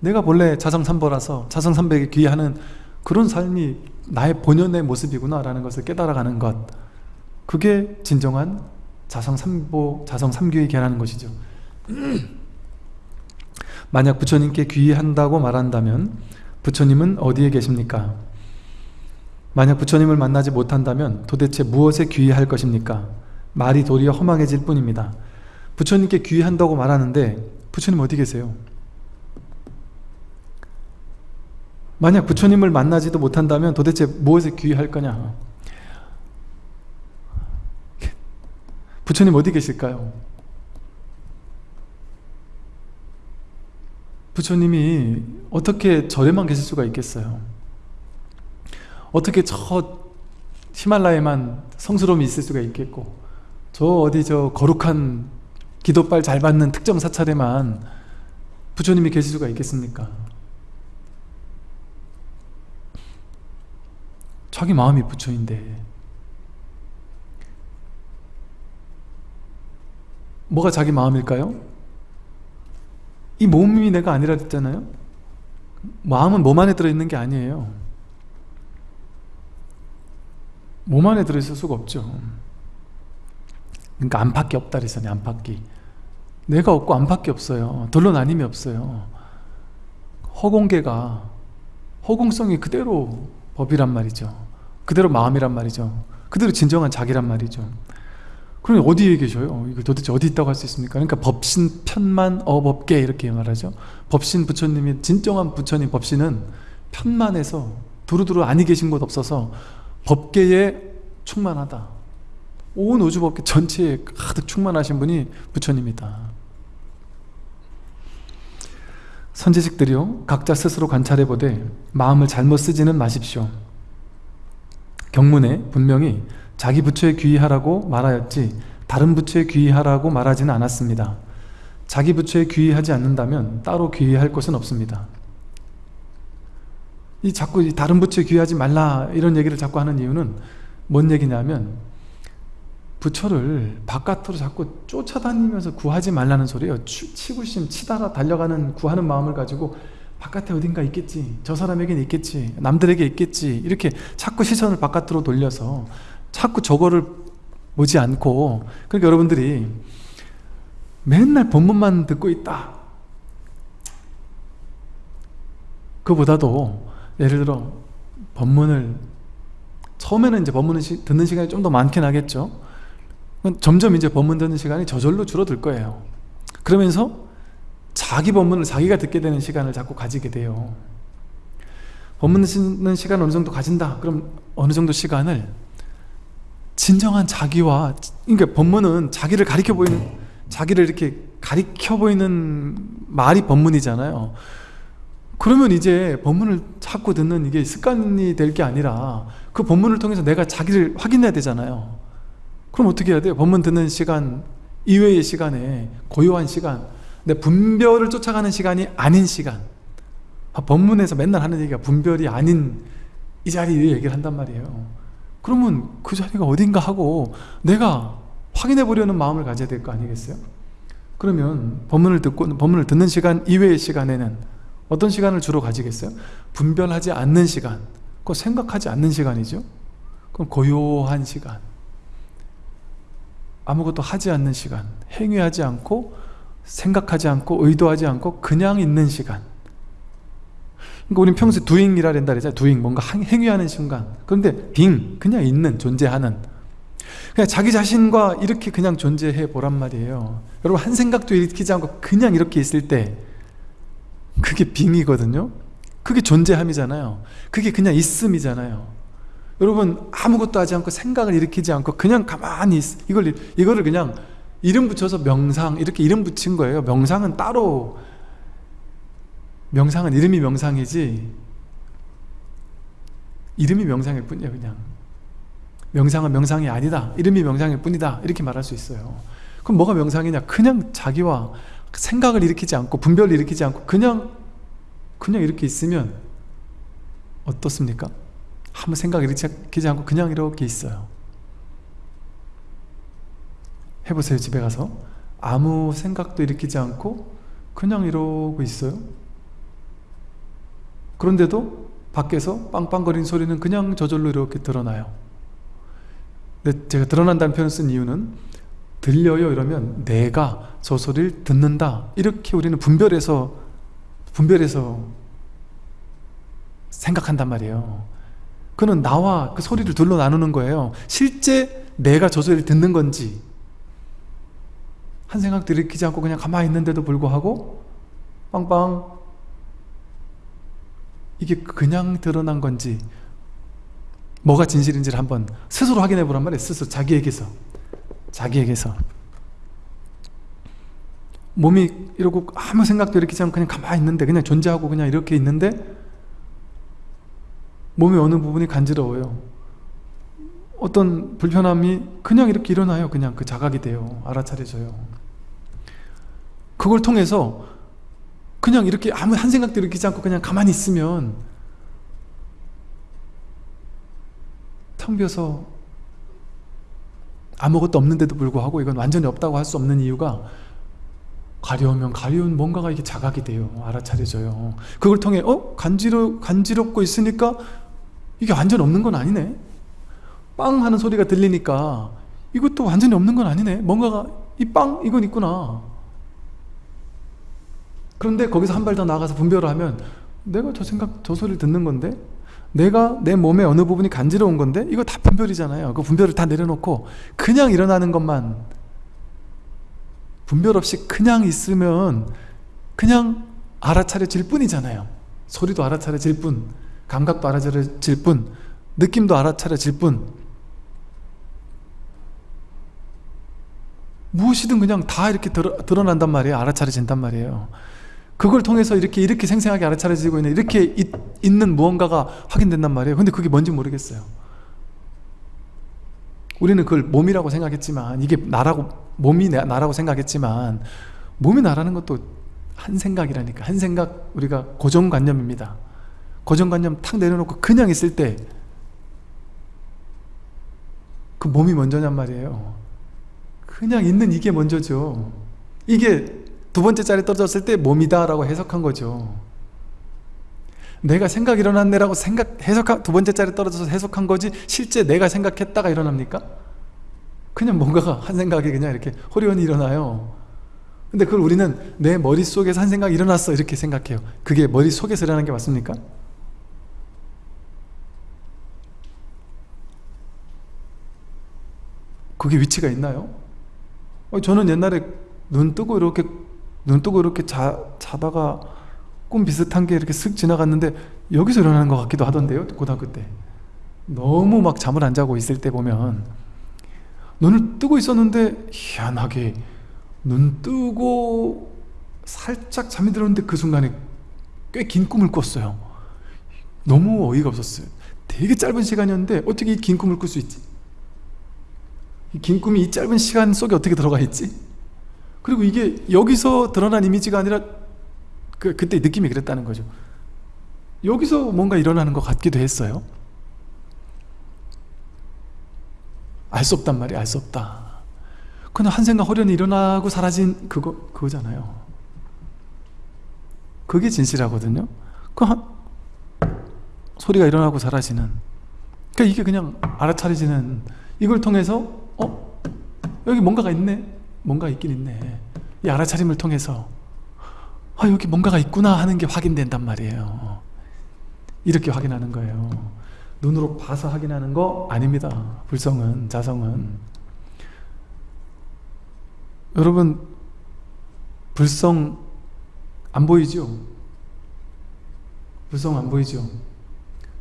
내가 본래 자성삼보라서 자성삼백에 귀하는 그런 삶이 나의 본연의 모습이구나 라는 것을 깨달아가는 것. 그게 진정한 자성삼보, 자성삼교의 계라는 것이죠. 만약 부처님께 귀의한다고 말한다면 부처님은 어디에 계십니까? 만약 부처님을 만나지 못한다면 도대체 무엇에 귀의할 것입니까? 말이 도리어 허망해질 뿐입니다 부처님께 귀의한다고 말하는데 부처님 어디 계세요? 만약 부처님을 만나지도 못한다면 도대체 무엇에 귀의할 거냐? 부처님 어디 계실까요? 부처님이 어떻게 절에만 계실 수가 있겠어요? 어떻게 저 히말라야만 성스러움이 있을 수가 있겠고 저 어디 저 거룩한 기도빨 잘 받는 특정 사찰에만 부처님이 계실 수가 있겠습니까? 자기 마음이 부처인데 뭐가 자기 마음일까요? 이 몸이 내가 아니라 했잖아요? 마음은 몸 안에 들어있는 게 아니에요. 몸 안에 들어있을 수가 없죠. 그러니까 안팎이 없다 그랬잖아요 안팎이. 내가 없고 안팎이 없어요. 돌로 나님이 없어요. 허공계가 허공성이 그대로 법이란 말이죠. 그대로 마음이란 말이죠. 그대로 진정한 자기란 말이죠 그럼 어디에 계셔요? 이거 도대체 어디 있다고 할 수 있습니까? 그러니까 법신 편만 어법계 이렇게 말하죠 법신 부처님이 진정한 부처님 법신은 편만해서 두루두루 아니 계신 곳 없어서 법계에 충만하다 온 우주법계 전체에 가득 충만하신 분이 부처님이다 선지식들이요 각자 스스로 관찰해보되 마음을 잘못 쓰지는 마십시오 경문에 분명히 자기 부처에 귀의하라고 말하였지 다른 부처에 귀의하라고 말하지는 않았습니다. 자기 부처에 귀의하지 않는다면 따로 귀의할 것은 없습니다. 이 자꾸 다른 부처에 귀의하지 말라 이런 얘기를 자꾸 하는 이유는 뭔 얘기냐면 부처를 바깥으로 자꾸 쫓아다니면서 구하지 말라는 소리예요. 치구심 치다라 달려가는 구하는 마음을 가지고 바깥에 어딘가 있겠지 저 사람에게는 있겠지 남들에게 있겠지 이렇게 자꾸 시선을 바깥으로 돌려서 자꾸 저거를 보지 않고 그러니까 여러분들이 맨날 본문만 듣고 있다. 그보다도 예를 들어 법문을 처음에는 이제 법문을 듣는 시간이 좀 더 많긴 하겠죠. 점점 이제 법문 듣는 시간이 저절로 줄어들 거예요. 그러면서 자기 법문을 자기가 듣게 되는 시간을 자꾸 가지게 돼요. 법문 듣는 시간 어느 정도 가진다. 그럼 어느 정도 시간을 진정한 자기와 그러니까 법문은 자기를 가리켜 보이는 자기를 이렇게 가리켜 보이는 말이 법문이잖아요. 그러면 이제 법문을 자꾸 듣는 이게 습관이 될 게 아니라 그 법문을 통해서 내가 자기를 확인해야 되잖아요. 그럼 어떻게 해야 돼요? 법문 듣는 시간 이외의 시간에 고요한 시간 내 분별을 쫓아가는 시간이 아닌 시간. 아, 법문에서 맨날 하는 얘기가 분별이 아닌 이 자리에 얘기를 한단 말이에요 그러면 그 자리가 어딘가 하고 내가 확인해 보려는 마음을 가져야 될 거 아니겠어요? 그러면 법문을 듣고 법문을 듣는 시간 이외의 시간에는 어떤 시간을 주로 가지겠어요? 분별하지 않는 시간. 그 생각하지 않는 시간이죠. 그럼 고요한 시간. 아무것도 하지 않는 시간. 행위하지 않고 생각하지 않고 의도하지 않고 그냥 있는 시간 그러니까 우리는 평소에 doing이라 된다 그러잖아요 doing 뭔가 행위하는 순간. 그런데 being 그냥 있는 존재하는. 그냥 자기 자신과 이렇게 그냥 존재해 보란 말이에요. 여러분 한 생각도 일으키지 않고 그냥 이렇게 있을 때 그게 빙이거든요. 그게 존재함이잖아요. 그게 그냥 있음이잖아요. 여러분 아무것도 하지 않고 생각을 일으키지 않고 그냥 가만히 있, 이걸, 이거를 그냥 이름 붙여서 명상 이렇게 이름 붙인 거예요. 명상은 따로 명상은 이름이 명상이지. 이름이 명상일 뿐이에요 그냥. 명상은 명상이 아니다. 이름이 명상일 뿐이다. 이렇게 말할 수 있어요. 그럼 뭐가 명상이냐? 그냥 자기와 생각을 일으키지 않고 분별을 일으키지 않고 그냥 그냥 이렇게 있으면 어떻습니까? 아무 생각 일으키지 않고 그냥 이렇게 있어요. 해보세요 집에 가서. 아무 생각도 일으키지 않고 그냥 이러고 있어요 그런데도 밖에서 빵빵거리는 소리는 그냥 저절로 이렇게 드러나요. 제가 드러난다는 표현을 쓴 이유는 들려요 이러면 내가 저 소리를 듣는다. 이렇게 우리는 분별해서 분별해서 생각한단 말이에요. 그는 나와 그 소리를 둘로 나누는 거예요. 실제 내가 저 소리를 듣는 건지 한 생각도 일으키지 않고 그냥 가만히 있는데도 불구하고 빵빵 이게 그냥 드러난 건지 뭐가 진실인지를 한번 스스로 확인해 보란 말이에요. 스스로 자기에게서. 자기에게서. 몸이 이러고 아무 생각도 일으키지 않고 그냥 가만히 있는데 그냥 존재하고 그냥 이렇게 있는데 몸의 어느 부분이 간지러워요. 어떤 불편함이 그냥 이렇게 일어나요. 그냥 그 자각이 돼요. 알아차려져요. 그걸 통해서 그냥 이렇게 아무 한 생각도 일으키지 않고 그냥 가만히 있으면 텅 비어서 아무것도 없는데도 불구하고 이건 완전히 없다고 할 수 없는 이유가 가려우면 가려운 뭔가가 이게 자각이 돼요. 알아차려져요. 그걸 통해 어? 간지러, 간지럽고 있으니까 이게 완전 없는 건 아니네. 빵 하는 소리가 들리니까 이것도 완전히 없는 건 아니네. 뭔가가 이 빵 이건 있구나 그런데 거기서 한 발 더 나가서 분별을 하면 내가 저 생각 저 소리를 듣는 건데? 내가 내 몸의 어느 부분이 간지러운 건데? 이거 다 분별이잖아요. 그 분별을 다 내려놓고 그냥 일어나는 것만. 분별 없이 그냥 있으면 그냥 알아차려질 뿐이잖아요. 소리도 알아차려질 뿐 감각도 알아차려질 뿐 느낌도 알아차려질 뿐. 무엇이든 그냥 다 이렇게 드러, 드러난단 말이에요. 알아차려진단 말이에요 그걸 통해서 이렇게 이렇게 생생하게 알아차려지고 있는 이렇게 있, 있는 무언가가 확인된단 말이에요. 근데 그게 뭔지 모르겠어요. 우리는 그걸 몸이라고 생각했지만 이게 나라고 몸이 나라고 생각했지만 몸이 나라는 것도 한 생각이라니까. 한 생각 우리가 고정관념입니다. 고정관념 탁 내려놓고 그냥 있을 때 그 몸이 먼저냔 말이에요. 그냥 있는 이게 먼저죠. 이게 두 번째 자리에 떨어졌을 때 몸이다 라고 해석한 거죠 내가 생각 일어났네라고 생각 해석한 두 번째 자리에 떨어져서 해석한 거지 실제 내가 생각했다가 일어납니까? 그냥 뭔가가 한 생각이 그냥 이렇게 호리원이 일어나요 근데 그걸 우리는 내 머릿속에서 한 생각이 일어났어 이렇게 생각해요 그게 머릿속에서 일어나는 게 맞습니까? 그게 위치가 있나요? 어, 저는 옛날에 눈 뜨고 이렇게 눈 뜨고 이렇게 자, 자다가 꿈 비슷한 게 이렇게 쓱 지나갔는데 여기서 일어나는 것 같기도 하던데요 고등학교 때 너무 막 잠을 안 자고 있을 때 보면 눈을 뜨고 있었는데 희한하게 눈 뜨고 살짝 잠이 들었는데 그 순간에 꽤 긴 꿈을 꿨어요 너무 어이가 없었어요 되게 짧은 시간이었는데 어떻게 이 긴 꿈을 꿀 수 있지? 이 긴 꿈이 이 짧은 시간 속에 어떻게 들어가 있지? 그리고 이게 여기서 드러난 이미지가 아니라 그, 그때 느낌이 그랬다는 거죠. 여기서 뭔가 일어나는 것 같기도 했어요. 알 수 없단 말이에요. 알 수 없다. 그냥 한 생각 호련히 일어나고 사라진 그거, 그거잖아요. 그게 진실하거든요. 그 한, 소리가 일어나고 사라지는. 그러니까 이게 그냥 알아차려지는 이걸 통해서 어? 여기 뭔가가 있네 뭔가 있긴 있네. 이 알아차림을 통해서 아 여기 뭔가가 있구나 하는 게 확인된단 말이에요. 이렇게 확인하는 거예요. 눈으로 봐서 확인하는 거 아닙니다. 불성은 자성은. 여러분 불성 안 보이죠? 불성 안 보이죠?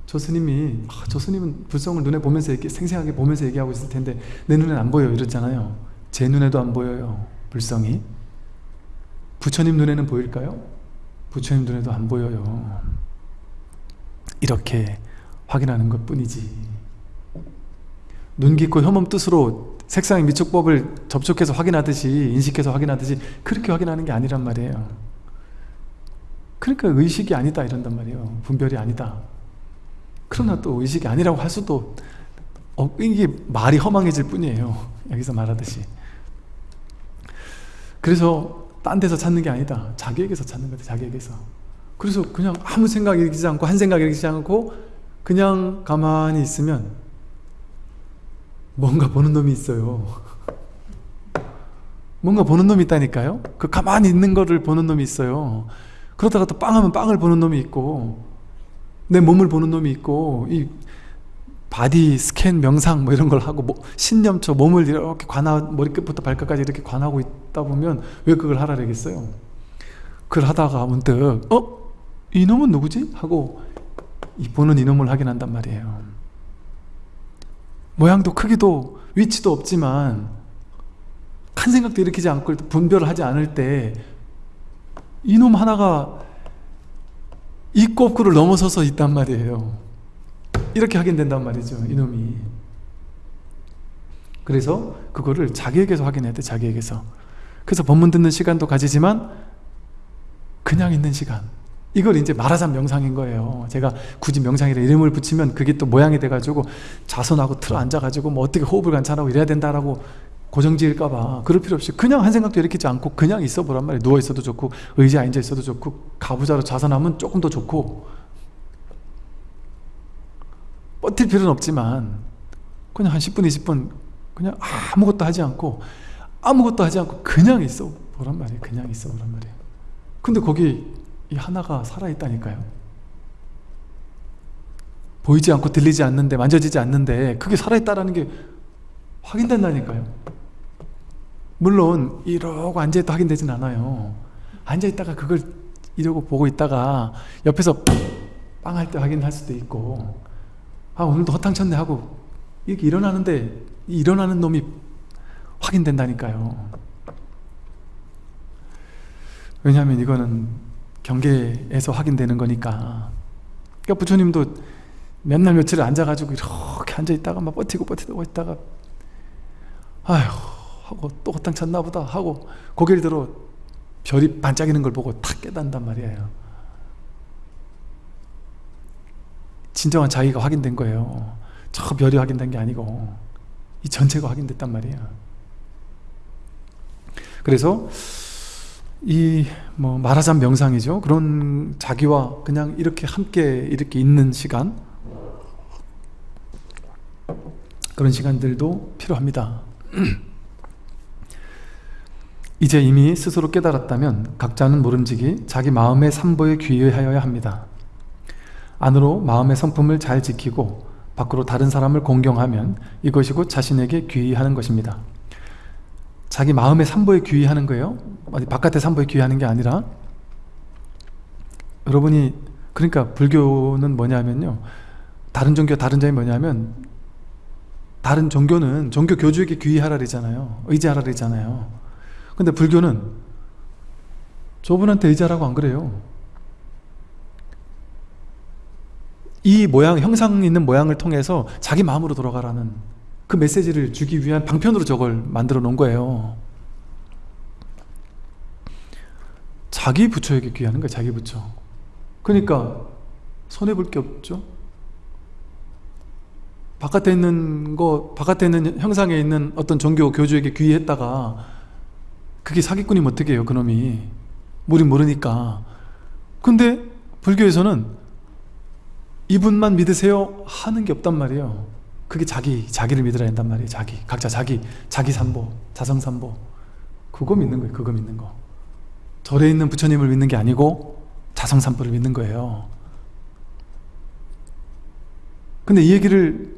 저 스님이 아, 저 스님은 불성을 눈에 보면서 이렇게 생생하게 보면서 얘기하고 있을 텐데 내 눈엔 안 보여 이랬잖아요 제 눈에도 안 보여요 불성이. 부처님 눈에는 보일까요? 부처님 눈에도 안 보여요. 이렇게 확인하는 것 뿐이지. 눈 깊고 혐음 뜻으로 색상의 미촉법을 접촉해서 확인하듯이 인식해서 확인하듯이 그렇게 확인하는 게 아니란 말이에요. 그러니까 의식이 아니다 이런단 말이에요. 분별이 아니다. 그러나 또 의식이 아니라고 할 수도 어, 이게 말이 허망해질 뿐이에요. 여기서 말하듯이 그래서 딴 데서 찾는 게 아니다. 자기에게서 찾는 거다 자기에게서. 그래서 그냥 아무 생각 일으키지 않고 한 생각 일으키지 않고 그냥 가만히 있으면 뭔가 보는 놈이 있어요. 뭔가 보는 놈이 있다니까요? 그 가만히 있는 거를 보는 놈이 있어요. 그러다가 또 빵하면 빵을 보는 놈이 있고 내 몸을 보는 놈이 있고 이 body scan 명상 뭐 이런 걸 하고 뭐 사념처 몸을 이렇게 관하 머리끝부터 발끝까지 이렇게 관하고 있다 보면 왜 그걸 하라 그러겠어요 그걸 하다가 문득 어? 이놈은 누구지? 하고 이 보는 이놈을 확인한단 말이에요 모양도 크기도 위치도 없지만 큰 생각도 일으키지 않고 분별을 하지 않을 때 이놈 하나가 이 꼽구를 넘어서서 있단 말이에요 이렇게 확인된단 말이죠 이놈이. 그래서 그거를 자기에게서 확인해야 돼 자기에게서. 그래서 법문 듣는 시간도 가지지만 그냥 있는 시간. 이걸 이제 말하자면 명상인 거예요. 제가 굳이 명상이라 이름을 붙이면 그게 또 모양이 돼가지고 자손하고 틀어 앉아가지고 뭐 어떻게 호흡을 관찰하고 이래야 된다라고 고정지을까봐 그럴 필요 없이 그냥 한 생각도 일으키지 않고 그냥 있어 보란 말이에요. 누워 있어도 좋고 의자에 앉아 있어도 좋고 가부좌로 자선하면 조금 더 좋고 버틸 필요는 없지만 그냥 한 10분 20분 그냥 아무것도 하지 않고 아무것도 하지 않고 그냥 있어 보란 말이에요. 그냥 있어 보란 말이에요. 근데 거기 이 하나가 살아있다니까요. 보이지 않고 들리지 않는데 만져지지 않는데 그게 살아있다는 게 확인된다니까요. 물론 이러고 앉아있다 확인되진 않아요. 앉아있다가 그걸 이러고 보고 있다가 옆에서 빵 할 때 확인할 수도 있고 아 오늘도 허탕쳤네 하고 이렇게 일어나는데 이 일어나는 놈이 확인된다니까요. 왜냐하면 이거는 경계에서 확인되는 거니까. 그러니까 부처님도 몇날 며칠 앉아가지고 이렇게 앉아있다가 막 버티고 버티고 있다가 아휴 하고 또 허탕 쳤나 보다 하고 고개를 들어 별이 반짝이는 걸 보고 탁 깨닫는단 말이에요 진정한 자기가 확인된 거예요. 저 별이 확인된 게 아니고 이 전체가 확인됐단 말이에요. 그래서 이 뭐 말하자면 명상이죠. 그런 자기와 그냥 이렇게 함께 이렇게 있는 시간 그런 시간들도 필요합니다. 이제 이미 스스로 깨달았다면 각자는 모름지기 자기 마음의 삼보에 귀의하여야 합니다 안으로 마음의 성품을 잘 지키고 밖으로 다른 사람을 공경하면 이것이 곧 자신에게 귀의하는 것입니다. 자기 마음의 삼보에 귀의하는 거예요? 어디 바깥의 삼보에 귀의하는 게 아니라? 여러분이 그러니까 불교는 뭐냐면요. 다른 종교 다른 점이 뭐냐면 다른 종교는 종교 교주에게 귀의하라 그러잖아요. 의지하라 그러잖아요. 근데 불교는 저분한테 의지하라고 안 그래요 이 모양, 형상 있는 모양을 통해서 자기 마음으로 돌아가라는 그 메시지를 주기 위한 방편으로 저걸 만들어 놓은 거예요. 자기 부처에게 귀하는 거예요 자기 부처. 그러니까 손해볼 게 없죠. 바깥에 있는 거 바깥에 있는 형상에 있는 어떤 종교 교주에게 귀했다가 그게 사기꾼이면 어떻게 해요 그놈이. 우린 모르니까. 근데 불교에서는 이분만 믿으세요 하는 게 없단 말이에요. 그게 자기, 자기를 믿으라 한단 말이에요. 자기, 각자 자기, 자기 삼보, 자성 삼보. 그거 믿는 거예요. 그거 믿는 거. 절에 있는 부처님을 믿는 게 아니고 자성 삼보를 믿는 거예요. 근데 이 얘기를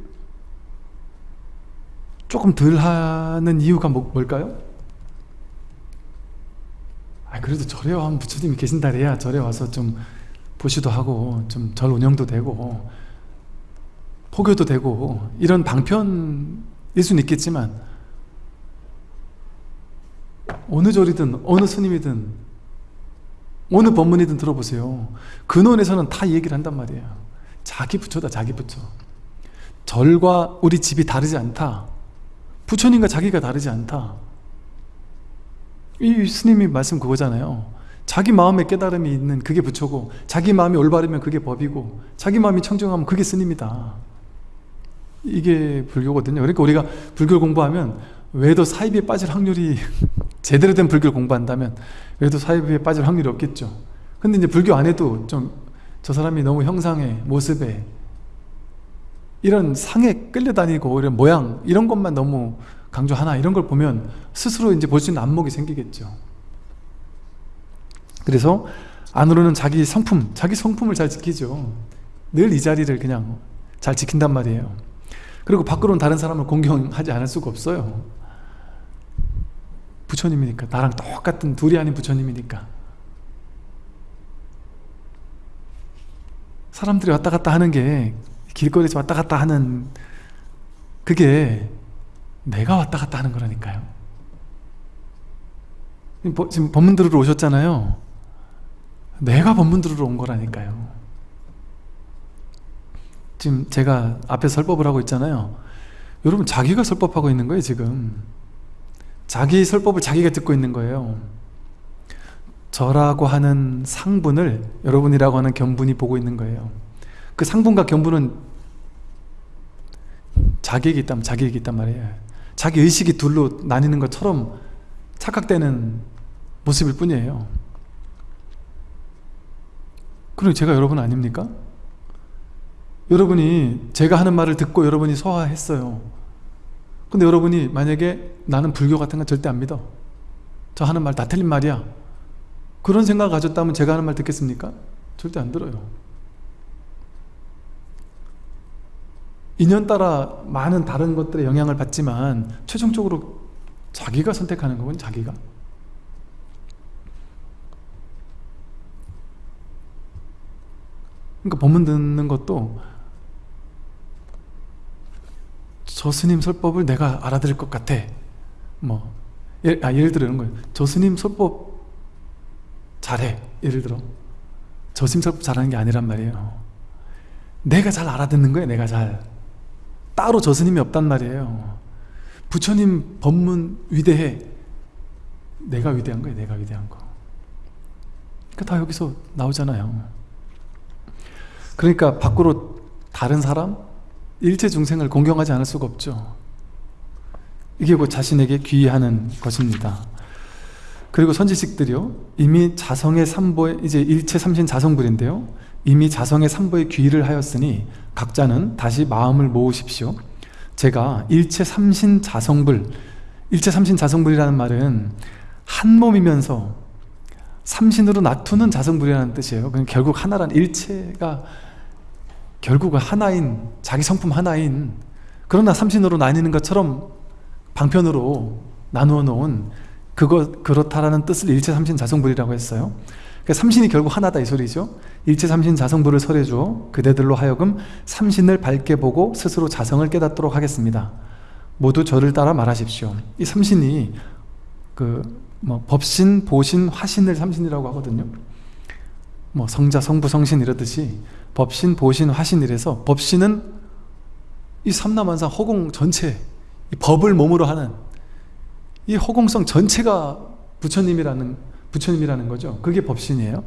조금 덜 하는 이유가 뭐, 뭘까요? 아 그래도 절에 와 부처님이 계신다래야 절에 와서 좀 보시도 하고 좀 절 운영도 되고 포교도 되고 이런 방편일 수는 있겠지만 어느 절이든 어느 스님이든 어느 법문이든 들어보세요. 근원에서는 다 얘기를 한단 말이에요. 자기 부처다 자기 부처. 절과 우리 집이 다르지 않다. 부처님과 자기가 다르지 않다. 이 스님이 말씀 그거잖아요 자기 마음에 깨달음이 있는 그게 부처고 자기 마음이 올바르면 그게 법이고 자기 마음이 청정하면 그게 스님이다. 이게 불교거든요. 그러니까 우리가 불교를 공부하면 외도 사입에 빠질 확률이 제대로 된 불교를 공부한다면 외도 사입에 빠질 확률이 없겠죠. 근데 이제 불교 안에도 좀 저 사람이 너무 형상의 모습에 이런 상에 끌려다니고 이런 모양 이런 것만 너무 강조하나 이런 걸 보면 스스로 이제 볼 수 있는 안목이 생기겠죠 그래서 안으로는 자기 성품, 자기 성품을 잘 지키죠. 늘 이 자리를 그냥 잘 지킨단 말이에요. 그리고 밖으로는 다른 사람을 공경하지 않을 수가 없어요. 부처님이니까. 나랑 똑같은 둘이 아닌 부처님이니까. 사람들이 왔다 갔다 하는 게 길거리에서 왔다 갔다 하는 그게 내가 왔다 갔다 하는 거라니까요. 지금 법문 들으러 오셨잖아요 내가 법문 들으러 온 거라니까요. 지금 제가 앞에 설법을 하고 있잖아요. 여러분 자기가 설법하고 있는 거예요 지금. 자기 설법을 자기가 듣고 있는 거예요. 저라고 하는 상분을 여러분이라고 하는 견분이 보고 있는 거예요. 그 상분과 견분은 자기에게 있다면 자기에게 있단 말이에요. 자기 의식이 둘로 나뉘는 것처럼 착각되는 모습일 뿐이에요 그럼 제가 여러분 아닙니까? 여러분이 제가 하는 말을 듣고 여러분이 소화했어요. 근데 여러분이 만약에 나는 불교 같은 건 절대 안 믿어. 저 하는 말 다 틀린 말이야. 그런 생각을 가졌다면 제가 하는 말 듣겠습니까? 절대 안 들어요. 인연 따라 많은 다른 것들의 영향을 받지만 최종적으로 자기가 선택하는 건 자기가 그러니까 법문 듣는 것도 저 스님 설법을 내가 알아들을 것 같아. 뭐 예, 아, 예를 들어 이런 거예요. 저 스님 설법 잘해. 예를 들어. 저 스님 설법 잘하는 게 아니란 말이에요. 내가 잘 알아듣는 거예요 내가 잘. 따로 저 스님이 없단 말이에요. 부처님 법문 위대해. 내가 위대한 거예요 내가 위대한 거. 그러니까 다 여기서 나오잖아요 그러니까 밖으로 다른 사람 일체 중생을 공경하지 않을 수가 없죠. 이게 곧 자신에게 귀의하는 것입니다. 그리고 선지식들이요. 이미 자성의 삼보에 이제 일체 삼신 자성불인데요. 이미 자성의 삼보에 귀의를 하였으니 각자는 다시 마음을 모으십시오. 제가 일체 삼신 자성불 일체 삼신 자성불이라는 말은 한 몸이면서 삼신으로 나투는 자성불이라는 뜻이에요. 결국 하나란 일체가 결국은 하나인 자기 성품 하나인 그러나 삼신으로 나뉘는 것처럼 방편으로 나누어 놓은 그거 그렇다라는 뜻을 일체 삼신 자성불이라고 했어요. 그러니까 삼신이 결국 하나다 이 소리죠. 일체 삼신 자성불을 설해 주어 그대들로 하여금 삼신을 밝게 보고 스스로 자성을 깨닫도록 하겠습니다. 모두 저를 따라 말하십시오. 이 삼신이 그 뭐 법신, 보신, 화신을 삼신이라고 하거든요. 뭐 성자, 성부, 성신 이러듯이 법신, 보신, 화신 이래서 법신은 이 삼라만상 허공 전체 이 법을 몸으로 하는 이 허공성 전체가 부처님이라는 부처님이라는 거죠. 그게 법신이에요.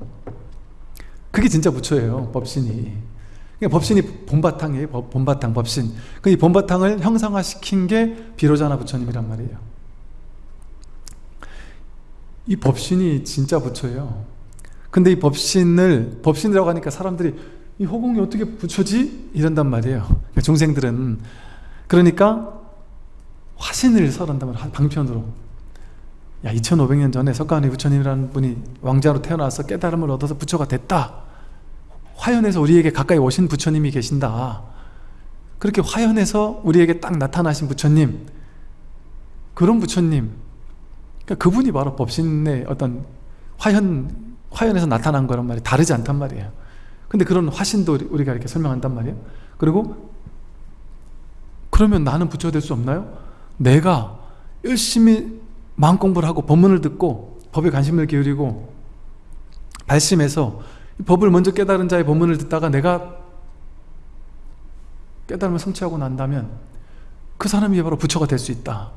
그게 진짜 부처예요. 법신이. 그러니까 법신이 본바탕이에요. 본바탕 법신. 그 이 본바탕을 형상화시킨 게 비로자나 부처님이란 말이에요. 이 법신이 진짜 부처예요. 근데 이 법신을 법신이라고 하니까 사람들이 이 허공이 어떻게 부처지? 이런단 말이에요. 그러니까 중생들은 그러니까 화신을 설한다면 방편으로. 야 2500년 전에 석가모니 부처님이라는 분이 왕자로 태어나서 깨달음을 얻어서 부처가 됐다. 화연에서 우리에게 가까이 오신 부처님이 계신다. 그렇게 화연에서 우리에게 딱 나타나신 부처님. 그런 부처님. 그러니까 그분이 바로 법신의 어떤 화연 화연에서 나타난 거란 말이 다르지 않단 말이에요 근데 그런 화신도 우리가 이렇게 설명한단 말이에요. 그리고 그러면 나는 부처가 될 수 없나요? 내가 열심히 마음 공부를 하고 법문을 듣고 법에 관심을 기울이고 발심해서 법을 먼저 깨달은 자의 법문을 듣다가 내가 깨달음을 성취하고 난다면 그 사람이 바로 부처가 될 수 있다.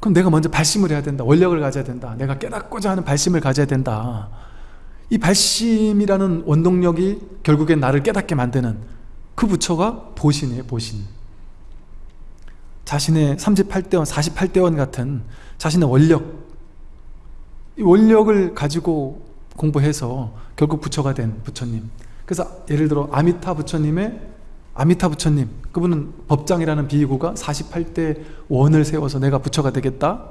그럼 내가 먼저 발심을 해야 된다. 원력을 가져야 된다. 내가 깨닫고자 하는 발심을 가져야 된다 이 발심이라는 원동력이 결국엔 나를 깨닫게 만드는 그 부처가 보신이에요 보신. 자신의 38대원, 48대원 같은 자신의 원력. 이 원력을 가지고 공부해서 결국 부처가 된 부처님. 그래서 예를 들어 아미타 부처님의 아미타 부처님. 그분은 법장이라는 비구가 48대 원을 세워서 내가 부처가 되겠다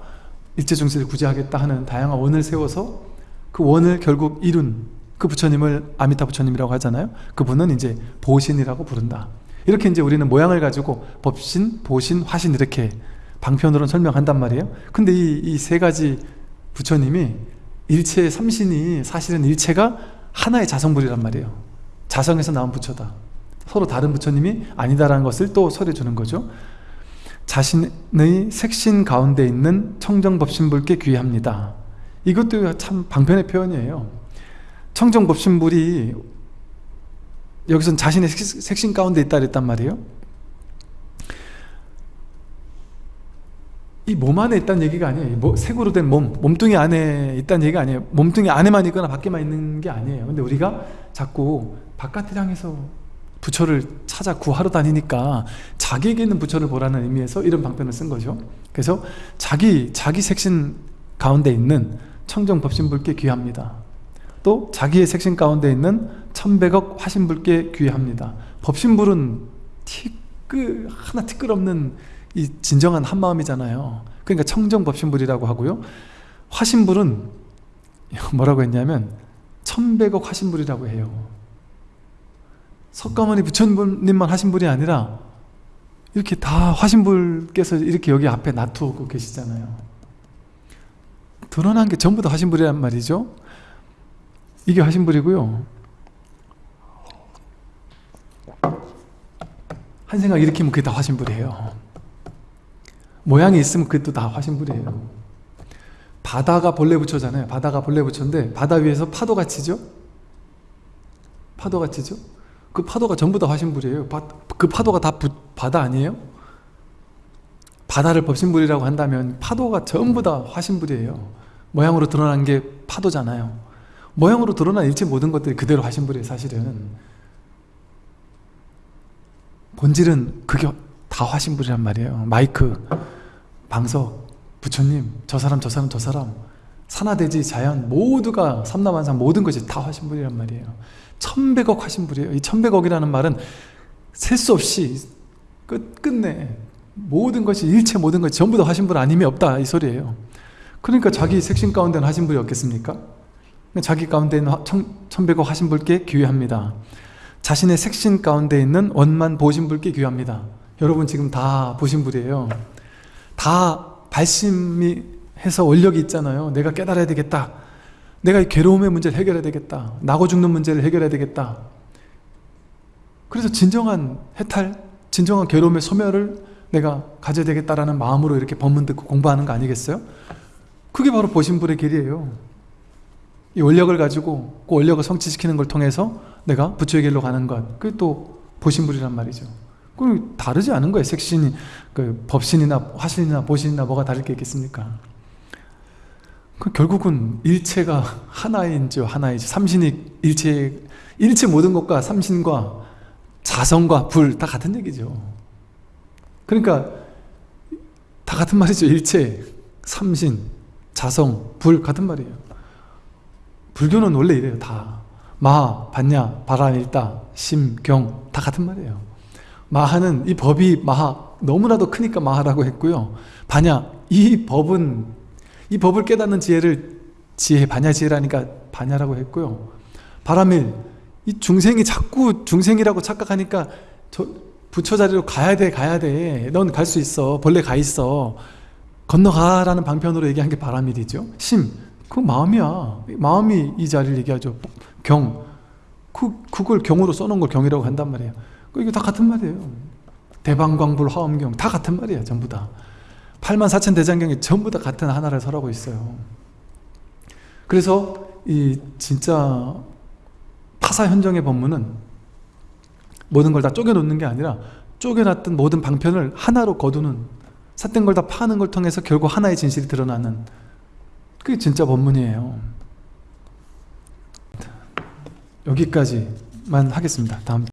일체중생을 구제하겠다 하는 다양한 원을 세워서 그 원을 결국 이룬 그 부처님을 아미타 부처님이라고 하잖아요. 그분은 이제 보신이라고 부른다. 이렇게 이제 우리는 모양을 가지고 법신, 보신, 화신 이렇게 방편으로는 설명한단 말이에요. 근데 이세 가지 부처님이 일체의 삼신이 사실은 일체가 하나의 자성불이란 말이에요. 자성에서 나온 부처다. 서로 다른 부처님이 아니다라는 것을 또 설해 주는 거죠. 자신의 색신 가운데 있는 청정법신불께 귀합니다 이것도 참 방편의 표현이에요. 청정법신불이 여기선 자신의 색- 색신 가운데 있다 그랬단 말이에요. 이 몸 안에 있다는 얘기가 아니에요. 뭐, 색으로 된 몸, 몸뚱이 안에 있다는 얘기가 아니에요. 몸뚱이 안에만 있거나 밖에만 있는 게 아니에요. 근데 우리가 자꾸 바깥을 향해서 부처를 찾아 구하러 다니니까 자기에게 있는 부처를 보라는 의미에서 이런 방편을 쓴 거죠. 그래서 자기 자기 색신 가운데 있는 청정법신불께 귀합니다. 또 자기의 색신 가운데 있는 천백억 화신불께 귀합니다. 법신불은 티끌 하나 티끌 없는 이 진정한 한마음이잖아요. 그러니까 청정법신불이라고 하고요. 화신불은 뭐라고 했냐면 천백억 화신불이라고 해요. 석가모니 부처님만 하신 분이 아니라 이렇게 다 화신불께서 이렇게 여기 앞에 놔두고 계시잖아요 드러난 게 전부 다 화신불이란 말이죠. 이게 화신불이고요. 한 생각 일으키면 그게 다 화신불이에요. 모양이 있으면 그게 또다 화신불이에요. 바다가 본래 부처잖아요. 바다가 본래 부처인데 바다 위에서 파도가 치죠? 파도가 치죠? 그 파도가 전부 다 화신불이에요. 바, 그 파도가 다 부, 바다 아니에요? 바다를 법신불이라고 한다면 파도가 전부 다 화신불이에요. 모양으로 드러난 게 파도잖아요. 모양으로 드러난 일체 모든 것들이 그대로 화신불이에요 사실은. 본질은 그게 다 화신불이란 말이에요. 마이크, 방석, 부처님, 저 사람 저 사람 저 사람 산하대지 자연 모두가 삼라만상 모든 것이 다 화신불이란 말이에요. 천백억 화신불이에요. 이 천백억이라는 말은 셀 수 없이 끝, 끝내 모든 것이 일체 모든 것이 전부 다 화신불 아님이 없다 이 소리예요. 그러니까 자기 색신 가운데는 화신불이 없겠습니까? 자기 가운데 있는 화- 천, 천백억 화신불께 귀합니다. 자신의 색신 가운데 있는 원만 보신불께 귀합니다. 여러분 지금 다 보신불이에요. 다 발심이 해서 원력이 있잖아요. 내가 깨달아야 되겠다. 내가 이 괴로움의 문제를 해결해야 되겠다. 나고 죽는 문제를 해결해야 되겠다. 그래서 진정한 해탈 진정한 괴로움의 소멸을 내가 가져야 되겠다라는 마음으로 이렇게 법문 듣고 공부하는 거 아니겠어요? 그게 바로 보신불의 길이에요. 이 원력을 가지고 그 원력을 성취시키는 걸 통해서 내가 부처의 길로 가는 것 그게 또 보신불이란 말이죠. 그 다르지 않은 거예요 색신이 그 법신이나 화신이나 보신이나 뭐가 다를 게 있겠습니까? 그 결국은 일체가 하나인지 하나이지. 삼신이 일체 일체 모든 것과 삼신과 자성과 불 다 같은 얘기죠 그러니까 다 같은 말이죠. 일체 삼신 자성 불 같은 말이에요. 불교는 원래 이래요. 다. 마, 반야, 바람일다, 심, 경 다 같은 말이에요. 마하는 이 법이 마하 너무나도 크니까 마하라고 했고요. 반야 이 법은 이 법을 깨닫는 지혜를 지혜 반야 지혜라니까 반야라고 했고요. 바람일 이 중생이 자꾸 중생이라고 착각하니까 저 부처 자리로 가야 돼 가야 돼 넌 갈 수 있어. 본래 가 있어. 건너가라는 방편으로 얘기한 게 바람일이죠. 심 그 마음이야. 마음이 이 자리를 얘기하죠. 경. 그, 그걸 경으로 써놓은 걸 경이라고 한단 말이에요. 그 이거 다 같은 말이에요. 대방광불 화엄경 다 같은 말이에요 전부 다. 8만 4천 대장경이 전부 다 같은 하나를 설하고 있어요. 그래서 이 진짜 타사현정의 법문은 모든 걸 다 쪼개놓는 게 아니라 쪼개놨던 모든 방편을 하나로 거두는 삿된 걸 다 파는 걸 통해서 결국 하나의 진실이 드러나는 그게 진짜 법문이에요. 여기까지만 하겠습니다. 다음